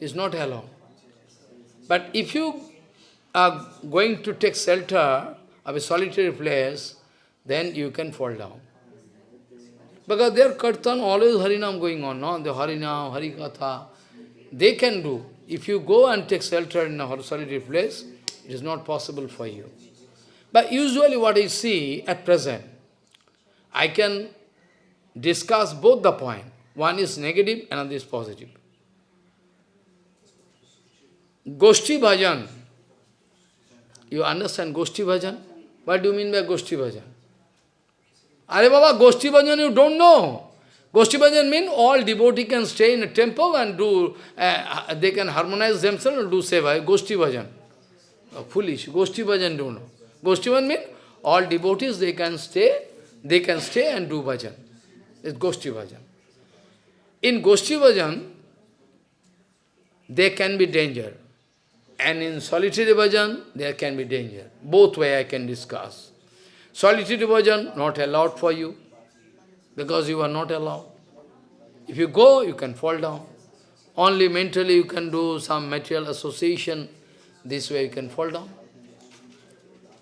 is not alone. But if you are going to take shelter of a solitary place, then you can fall down. Because their kirtan, always Harinam going on, no? The Harinam, Harikatha, they can do. If you go and take shelter in a solitary place, it is not possible for you. But usually what I see at present, I can discuss both the point. One is negative, another is positive. Goshti Bhajan. You understand Goshti Bhajan? What do you mean by Goshti Bhajan? Are Baba, Goshti Bhajan you don't know. Goshti Bhajan means all devotee can stay in a temple and do, uh, they can harmonize themselves and do seva. Goshti Bhajan. Oh, foolish. Goshti Bhajan don't know. Goshti Bhajan means all devotees, they can stay, they can stay and do bhajan. It's Goshti Bhajan. In Goshti Bhajan, there can be danger. And in solitary bhajan, there can be danger. Both way I can discuss. Solitary bhajan, not allowed for you, because you are not allowed. If you go, you can fall down. Only mentally you can do some material association, this way you can fall down.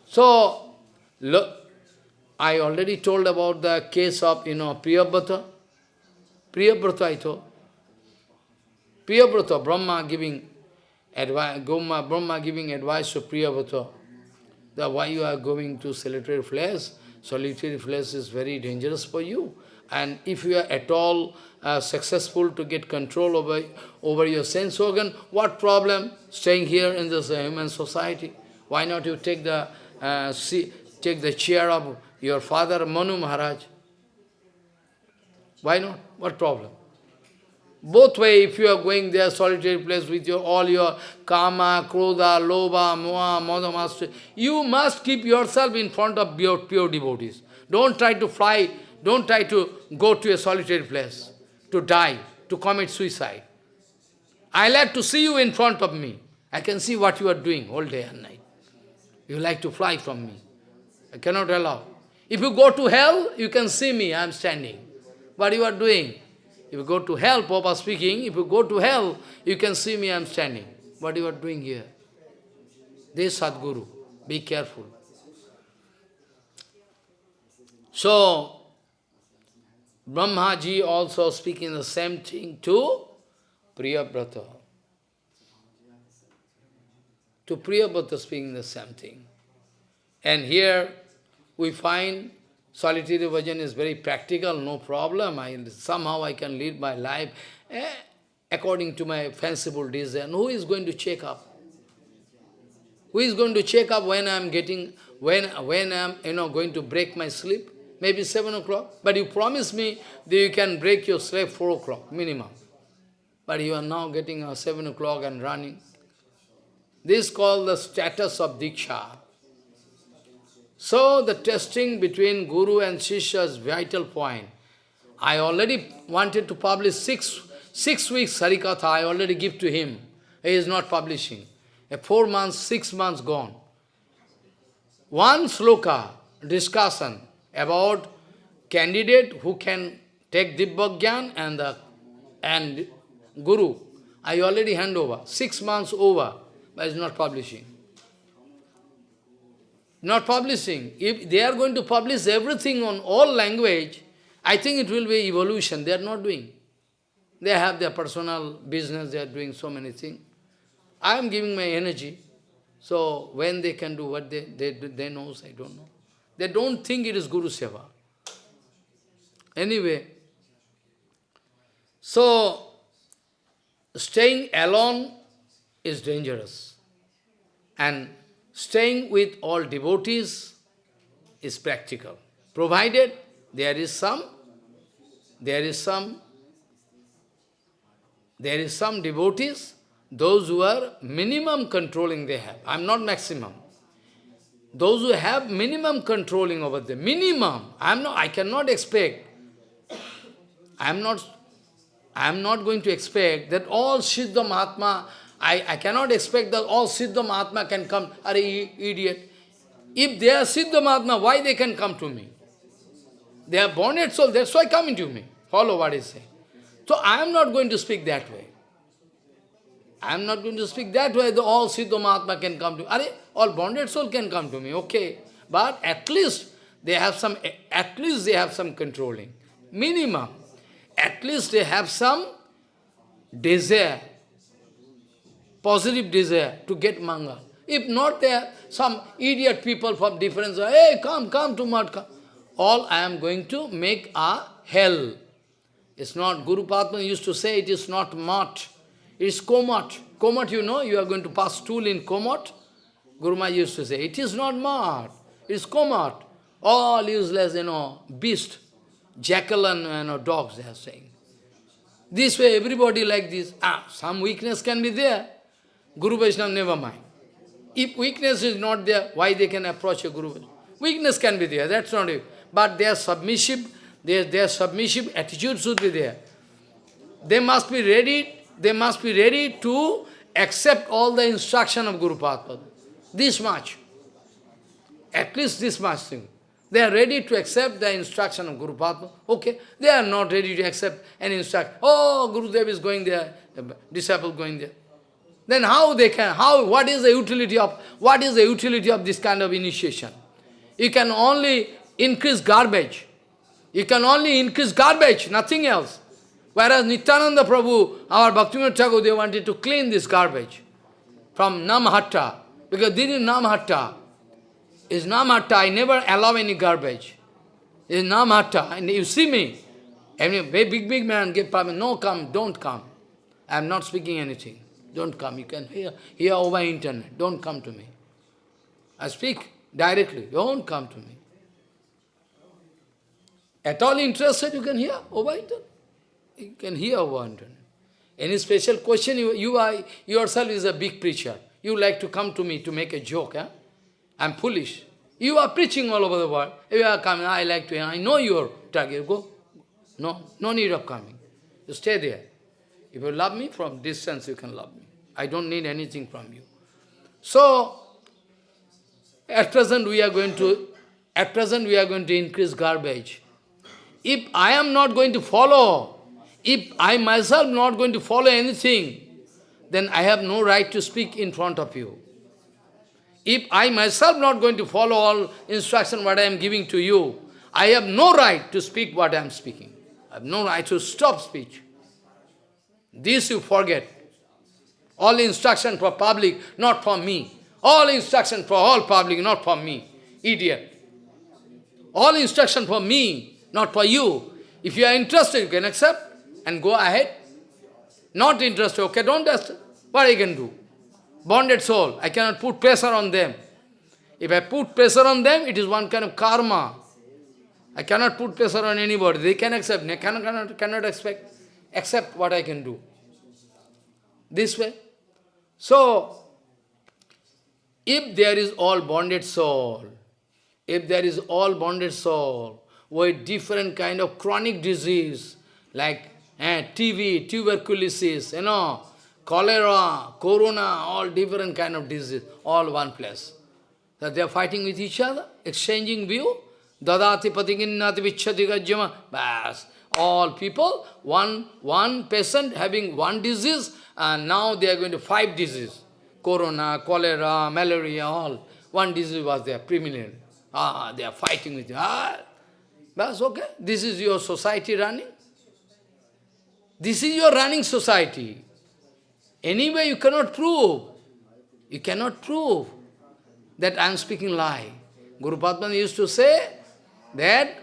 So, look, I already told about the case of, you know, Priyabrata. Priyabrata I told. Priyabrata, Brahma giving advice, Brahma giving advice to Priyabrata, that why you are going to solitary flesh, solitary flesh is very dangerous for you. And if you are at all uh, successful to get control over, over your sense organ, what problem staying here in this uh, human society? Why not you take the, uh, see, take the chair of your father Manu Maharaj? Why not? What problem? Both way, if you are going there, solitary place with your all your kama, krodha, lobha, moha, master, you must keep yourself in front of pure, pure devotees. Don't try to fly, don't try to go to a solitary place, to die, to commit suicide. I like to see you in front of me. I can see what you are doing all day and night. You like to fly from me. I cannot allow. If you go to hell, you can see me, I am standing. What you are doing? If you go to hell, Papa speaking, if you go to hell, you can see me, I am standing. What you are doing here? This Sadguru. Be careful. So, Brahmaji also speaking the same thing to Priyabrata. To Priyabrata speaking the same thing. And here we find solitary bhajan is very practical, no problem. I, somehow I can lead my life eh, according to my fanciful desire. who is going to check up? Who is going to check up when I am getting, when, when I am you know, going to break my sleep? Maybe 7 o'clock. But you promise me that you can break your sleep 4 o'clock minimum. But you are now getting a 7 o'clock and running. This is called the status of Diksha. So the testing between Guru and Shishya is vital point. I already wanted to publish six, six weeks Harikatha, I already give to him. He is not publishing. A four months, six months gone. One sloka discussion about candidate who can take Dibbagyan and the and Guru. I already hand over. Six months over, but it's not publishing not publishing. If they are going to publish everything on all language, I think it will be evolution. They are not doing. They have their personal business, they are doing so many things. I am giving my energy. So when they can do what they, they, they know, I don't know. They don't think it is Guru Seva. Anyway, so staying alone is dangerous. And Staying with all devotees is practical, provided there is some, there is some, there is some devotees, those who are minimum controlling they have. I am not maximum. Those who have minimum controlling over them, minimum. I am not. I cannot expect. I am not. I am not going to expect that all Siddha Mahatma I, I cannot expect that all Siddha Mahatma can come. Are idiot. If they are Siddha Mahatma, why they can come to me? They are at soul, that's why coming to me. Follow what I say. So I am not going to speak that way. I am not going to speak that way, the all Siddha Mahatma can come to me. Are all bonded soul can come to me, okay. But at least they have some, at least they have some controlling. Minimum. At least they have some desire positive desire to get manga. If not there, some idiot people from different, hey, come, come to Matka. All I am going to make a hell. It's not, Guru Padma used to say, it is not mat, it is komat. Komat, you know, you are going to pass stool in komat. Guru Maharaj used to say, it is not mat, it is komat. All useless, you know, beast, jackal and you know, dogs, they are saying. This way, everybody like this. Ah, some weakness can be there. Guru Vaishnava, never mind. If weakness is not there, why they can approach a Guru Vaishnava? Weakness can be there, that's not it. But their submissive, their, their submissive attitude should be there. They must be ready, they must be ready to accept all the instruction of Guru Padma. This much. At least this much thing. They are ready to accept the instruction of Guru Padma. Okay, they are not ready to accept any instruction. Oh, Guru Dev is going there, disciple going there. Then how they can, how, what is the utility of, what is the utility of this kind of initiation? You can only increase garbage. You can only increase garbage, nothing else. Whereas Nityananda Prabhu, our Bhaktivinoda Thakur, they wanted to clean this garbage from Namhatta. Because this is. Is Namhatta, I never allow any garbage. Is Namhatta, and you see me. Any big, big man give permission, no come, don't come. I am not speaking anything. Don't come. You can hear, hear over internet. Don't come to me. I speak directly. Don't come to me. At all interested, you can hear over internet. You can hear over internet. Any special question, you, you are yourself is a big preacher. You like to come to me to make a joke. Eh? I'm foolish. You are preaching all over the world. You are coming, I like to, I know your target. Go. No, no need of coming. You stay there. If you love me, from distance you can love me. I don't need anything from you. So, at present we are going to, at present we are going to increase garbage. If I am not going to follow, If I myself not going to follow anything, then I have no right to speak in front of you. If I myself not going to follow all instruction what I am giving to you, I have no right to speak what I am speaking. I have no right to stop speech. This you forget. All instruction for public, not for me. All instruction for all public, not for me. Idiot. All instruction for me, not for you. If you are interested, you can accept and go ahead. Not interested, okay, don't ask. What I can do? Bonded soul, I cannot put pressure on them. If I put pressure on them, it is one kind of karma. I cannot put pressure on anybody. They can accept, they cannot, cannot, cannot expect, accept what I can do. This way. So, if there is all bonded soul, if there is all bonded soul with different kind of chronic disease, like eh, TB, tuberculosis, you know, cholera, corona, all different kind of disease, all one place. That they are fighting with each other, exchanging view. Dadati patiginnati vichati gajyama. Bas. All people, one, one patient having one disease, and now they are going to five diseases. Corona, cholera, malaria, all. One disease was there, preliminary. Ah, they are fighting with you. Ah, that's okay. This is your society running. This is your running society. Anyway, you cannot prove. You cannot prove that I am speaking lie. Guru Padman used to say that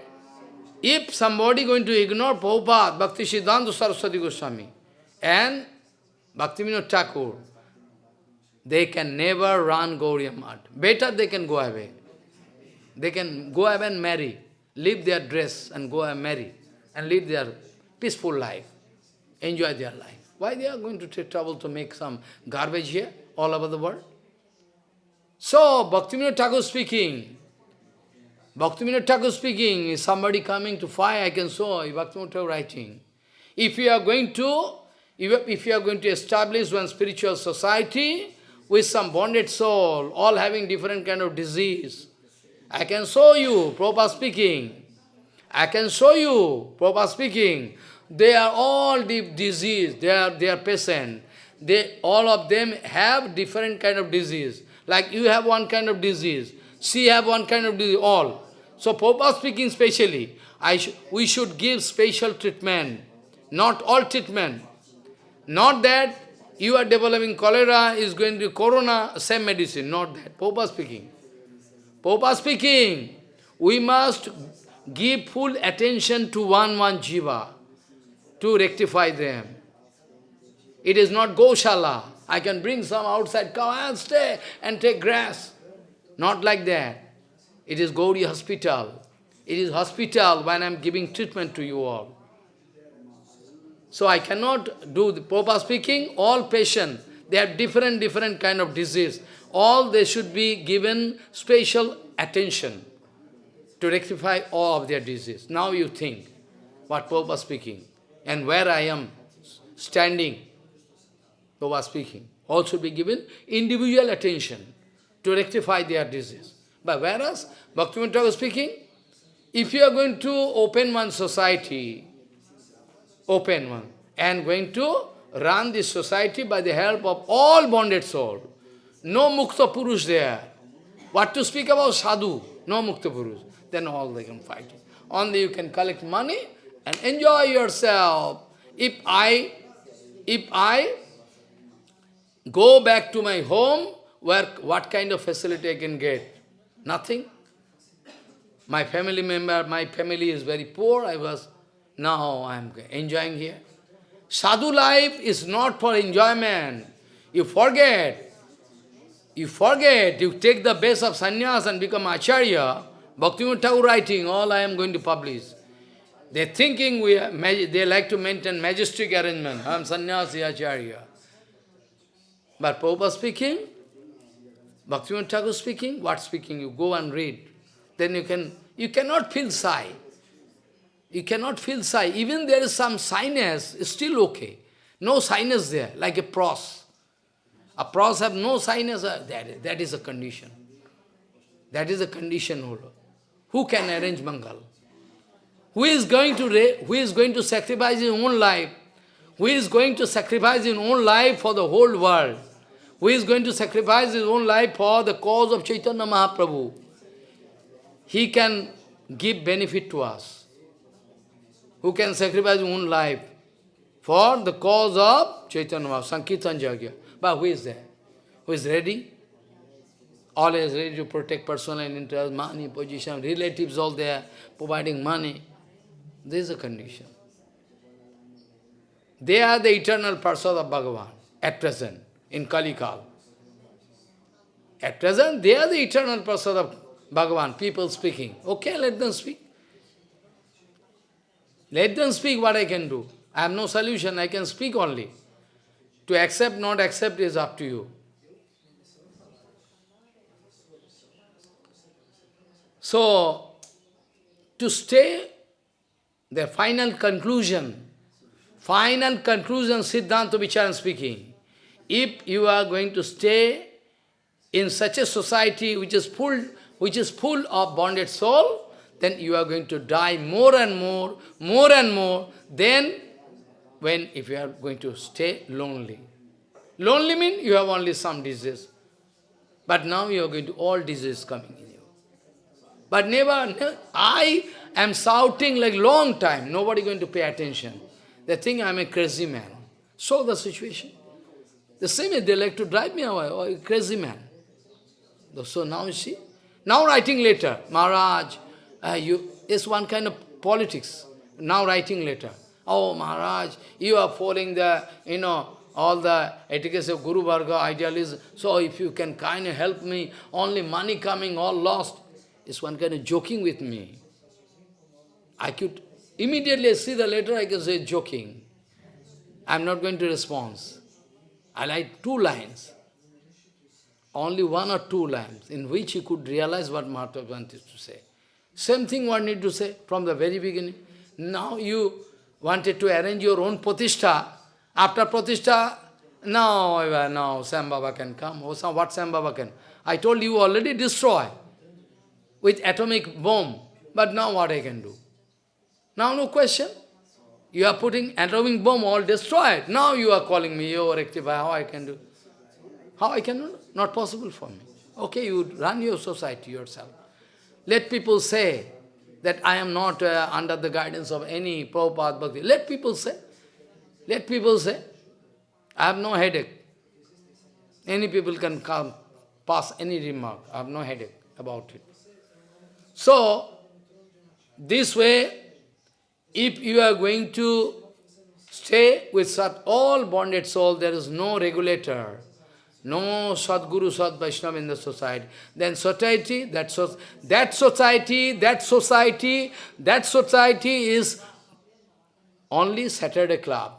if somebody going to ignore Prabhupada, Bhakti Siddhanta Saraswati Goswami, and Bhakti Vinod Thakur, they can never run Gaudiya Math. Better they can go away. They can go away and marry, leave their dress and go and marry, and live their peaceful life, enjoy their life. Why they are going to take trouble to make some garbage here, all over the world? So, Bhakti Bhaktivinoda Thakur speaking, Bhaktivinoda Thakur speaking, is somebody coming to fire, I can saw Bhaktivinoda Thakur writing. If you are going to, if you are going to establish one spiritual society with some bonded soul, all having different kind of disease, I can show you, Prabhupada speaking. I can show you, Prabhupada speaking. They are all deep disease, they are, they are patient. They, all of them have different kind of disease. Like you have one kind of disease, she have one kind of disease, all. So Prabhupada speaking specially, I sh we should give special treatment, not all treatment. Not that you are developing cholera, is going to corona, same medicine, not that. Prabhupada speaking. Prabhupada speaking, we must give full attention to one one jiva to rectify them. It is not Goshala. I can bring some outside cow and stay and take grass. Not like that. It is Gauri hospital. It is hospital when I am giving treatment to you all. So I cannot do the proper speaking, all patients, they have different, different kind of disease. All they should be given special attention to rectify all of their disease. Now you think what Prabhupada speaking and where I am standing, Prabhupada speaking, all should be given individual attention to rectify their disease. But whereas, Bhaktivinoda Thakur speaking, if you are going to open one society, open one, and going to run this society by the help of all bonded soul, no Mukta Purush there. What to speak about sadhu? No Mukta Purush. Then all they can fight. Only you can collect money and enjoy yourself. If I, if I go back to my home, where what kind of facility I can get? Nothing. My family member, my family is very poor. I was, now I am enjoying here. Sadhu life is not for enjoyment. You forget. You forget. You take the base of sannyas and become acharya. Bhaktivinoda Thakur writing, all I am going to publish. They're thinking we are, they like to maintain majestic arrangement. I am sannyasi acharya. But Prabhupada speaking, Bhaktivinoda Thakur speaking, what speaking? You go and read. Then you can, you cannot feel sigh. You cannot feel sigh. Even there is some sinus, it's still okay. No sinus there, like a pros. A pros have no sinus, uh, that, that is a condition. That is a condition. Who can arrange Mangal? who is going to who is going to sacrifice his own life, who is going to sacrifice his own life for the whole world, who is going to sacrifice his own life for the cause of Chaitanya Mahaprabhu, he can give benefit to us. Who can sacrifice his own life for the cause of Chaitanya Mahaprabhu, Sankirtan Jagya. But who is there? Who is ready? Always ready to protect personal interest, money, position, relatives all there, providing money. This is a condition. They are the eternal person of Bhagavan at present, in Kalikal. At present, they are the eternal person of Bhagavan, people speaking. Okay, let them speak. Let them speak what I can do. I have no solution, I can speak only. To accept, not accept is up to you. So, to stay the final conclusion, final conclusion, Siddhanta Vicharan speaking, if you are going to stay in such a society which is full, which is full of bonded soul, then you are going to die more and more, more and more, then when if you are going to stay lonely. Lonely means you have only some disease. But now you are going to all disease coming in you. But never, never I am shouting like long time, nobody going to pay attention. They think I am a crazy man. So the situation. The same they like to drive me away, oh, crazy man. So now you see, now writing later, Maharaj, uh, you, it's one kind of politics. Now writing later. Oh Maharaj, you are following the, you know, all the etiquette of Guru Varga idealism. So if you can kind of help me, only money coming, all lost. It's one kind of joking with me. I could immediately see the letter, I can say joking. I'm not going to respond. I like two lines. Only one or two lines in which he could realize what Mahatma wanted to say. Same thing one need to say from the very beginning. Now you wanted to arrange your own pratishtha. After pratishtha, now, now Sam Baba can come. Oh, what Sam Baba can? I told you already destroy with atomic bomb. But now what I can do? Now no question. You are putting atomic bomb, all destroyed. Now you are calling me, you rectify, how I can do? How I can do? Not possible for me. Okay, you run your society yourself. Let people say that I am not uh, under the guidance of any Prabhupada Bhakti. Let people say. Let people say. I have no headache. Any people can come, pass any remark. I have no headache about it. So, this way, if you are going to stay with such all bonded soul, there is no regulator, no Sadguru, Sad Vaishnava in the society, then society, that, so, that society, that society, that society is only Saturday club.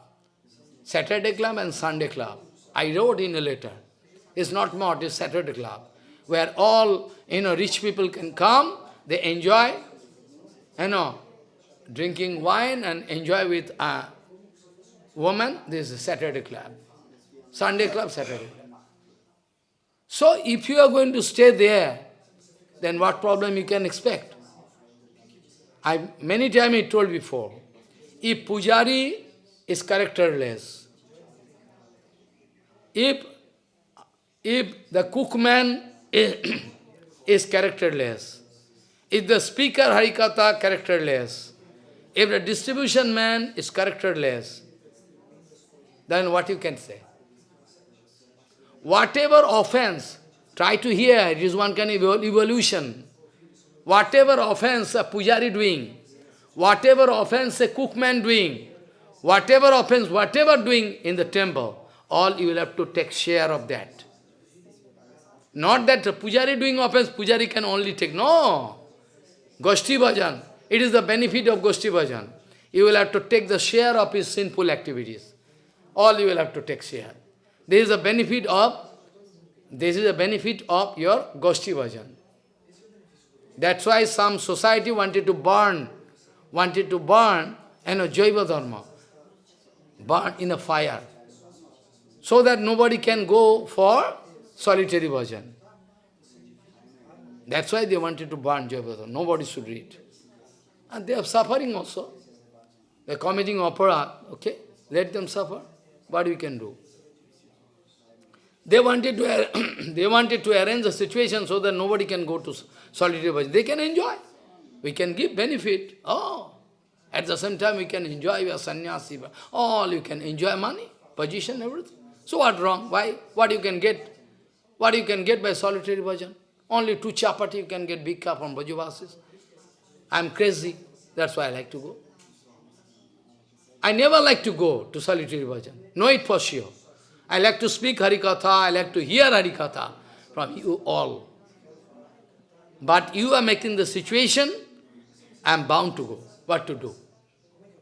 Saturday club and Sunday club. I wrote in a letter. It's not more, it's Saturday club. Where all, you know, rich people can come, they enjoy, you know, drinking wine and enjoy with a woman, this is Saturday club. Sunday club, Saturday. So if you are going to stay there, then what problem you can expect? I many times I told before, if pujari is characterless, if if the cookman is, is characterless, if the speaker Harikatha characterless, if the distribution man is characterless, then what you can say? Whatever offense, try to hear, it is one kind of evolution. Whatever offense a pujari doing, whatever offense a cookman doing, whatever offense, whatever doing in the temple, all you will have to take share of that. Not that pujari doing offense, pujari can only take, no. Goshti bhajan, it is the benefit of Goshti Bhajan. You will have to take the share of his sinful activities. All you will have to take share. This is the benefit of this is the benefit of your Goshti Bhajan. That's why some society wanted to burn, wanted to burn, you know, Jaiva Dharma, burn in a fire, so that nobody can go for solitary bhajan. That's why they wanted to burn Jaiva Dharma. Nobody should read. And they are suffering also. They are committing opera, okay? Let them suffer. What we can do? They wanted to they wanted to arrange a situation so that nobody can go to solitary bhajan. They can enjoy. We can give benefit. Oh, at the same time we can enjoy your sannyasi. All you can enjoy money, position, everything. So what wrong? Why? What you can get? What you can get by solitary bhajan? Only two chapati you can get cup from Brajavasis. I'm crazy. That's why I like to go. I never like to go to solitary bhajan. Know it for sure. I like to speak Harikatha, I like to hear Harikatha from you all. But you are making the situation, I am bound to go. What to do?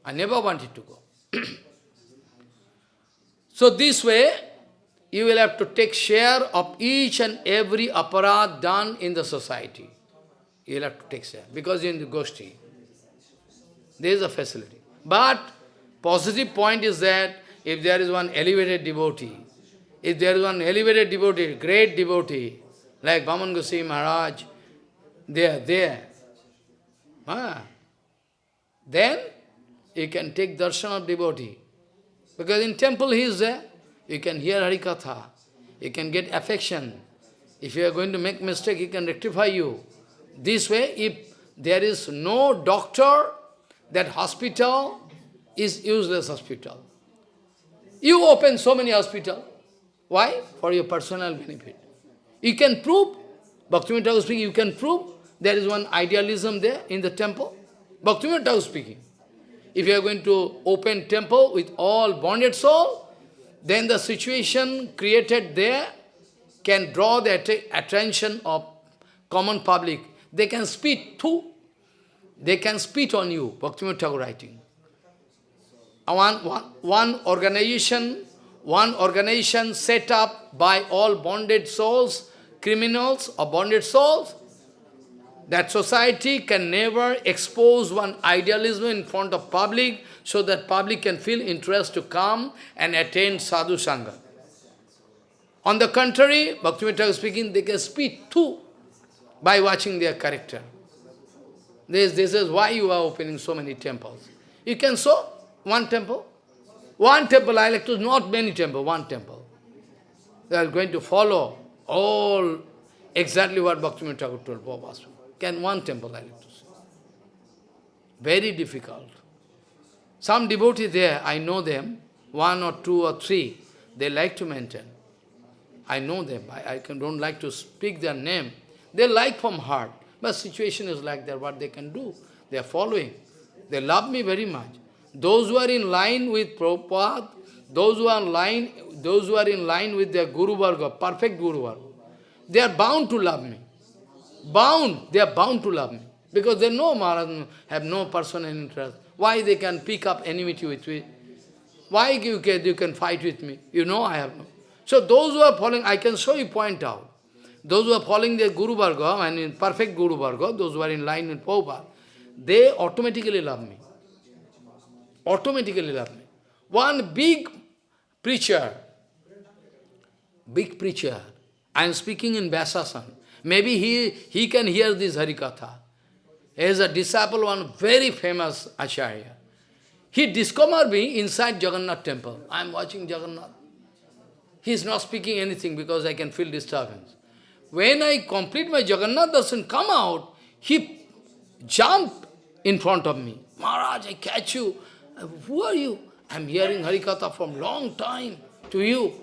I never wanted to go. so this way, you will have to take share of each and every aparadh done in the society. You will have to take share, because in the Goshti, there is a facility. But positive point is that if there is one elevated devotee, if there is one elevated devotee, great devotee, like Vaman Goswami Maharaj, they are there. Ah. Then you can take darshan of devotee. Because in temple he is there. You can hear Harikatha. You can get affection. If you are going to make mistake, he can rectify you. This way, if there is no doctor, that hospital is useless hospital. You open so many hospitals. Why? For your personal benefit. You can prove, Bhaktivinoda speaking, you can prove there is one idealism there in the temple. Bhaktivinoda speaking. If you are going to open temple with all bonded soul, then the situation created there can draw the att attention of common public. They can spit too. They can spit on you, Bhaktivinoda Thakur writing. Uh, one, one, one organization, one organization set up by all bonded souls, criminals or bonded souls, that society can never expose one idealism in front of public so that public can feel interest to come and attain sadhu sangha. On the contrary, Bhaktivinoda speaking, they can speak too by watching their character. This, this is why you are opening so many temples. You can show one temple. One temple, I like to, not many temple, one temple. They are going to follow all exactly what Bhaktivinoda Thakur told Prabhupada. Can one temple, I like to say. Very difficult. Some devotees there, I know them, one or two or three, they like to maintain. I know them, I, I can, don't like to speak their name. They like from heart, but situation is like that, what they can do. They are following. They love me very much. Those who are in line with Prabhupada, those who are in line, those who are in line with their Guru Varga, perfect Guru Varga, they are bound to love me. Bound, they are bound to love me. Because they know Maharaj have no personal interest. Why they can pick up enmity with me? Why you can, you can fight with me? You know I have no. So those who are following, I can show you point out. Those who are following their Guru Varga, and in perfect Guru Varga, those who are in line with Prabhupada, they automatically love me. Automatically love me. One big preacher, big preacher, I am speaking in Vyasasan. Maybe he, he can hear this Harikatha. He is a disciple, one very famous Acharya. He discovered me inside Jagannath temple. I am watching Jagannath. He is not speaking anything because I can feel disturbance. When I complete my Jagannath darshan, come out, he jumped in front of me. Maharaj, I catch you. Uh, who are you? I am hearing Harikatha from long time to you.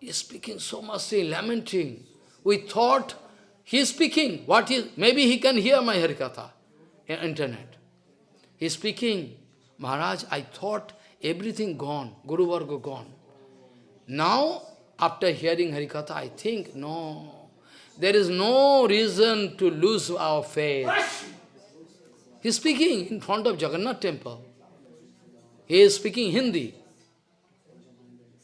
He is speaking so much, lamenting. We thought he is speaking. What is? Maybe he can hear my Harikatha in internet. He is speaking. Maharaj, I thought everything gone, Guru Varga gone. Now, after hearing Harikatha, I think, no, there is no reason to lose our faith. He is speaking in front of Jagannath temple. He is speaking Hindi.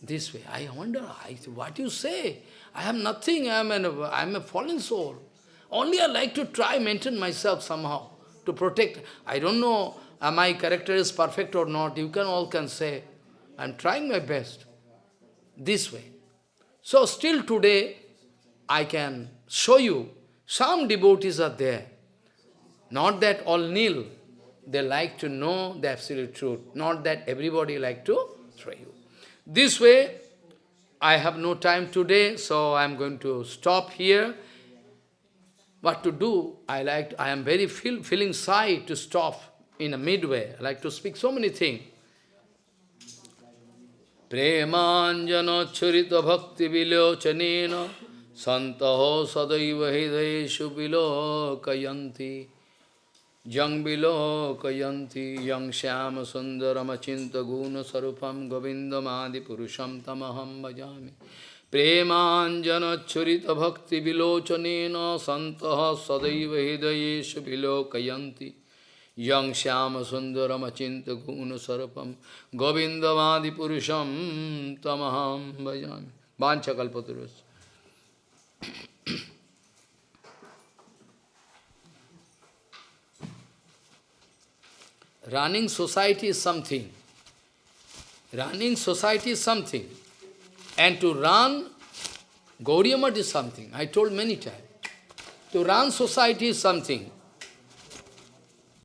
This way. I wonder, I, what you say? I have nothing, I am, an, I am a fallen soul. Only I like to try maintain myself somehow, to protect. I don't know uh, my character is perfect or not, you can all can say. I am trying my best. This way. So still today, I can show you, some devotees are there. Not that all kneel. They like to know the absolute truth. Not that everybody like to try you. This way, I have no time today, so I am going to stop here. What to do? I like. I am very feel, feeling shy to stop in a midway. I like to speak so many things. Premanjana bhakti vilochanena santaho sadaiva hridayeshu vilokayanti Yang vilokayanti yang shyama sundaram achinta guna sarupam govindamadi purusham Yang Shyama Sundaram Achinta Guna Sarapam Govindavadi Purusham Tamaham Bhajami Vancha Kalpaturus Running society is something. Running society is something. And to run Gaudiya is something. I told many times. To run society is something.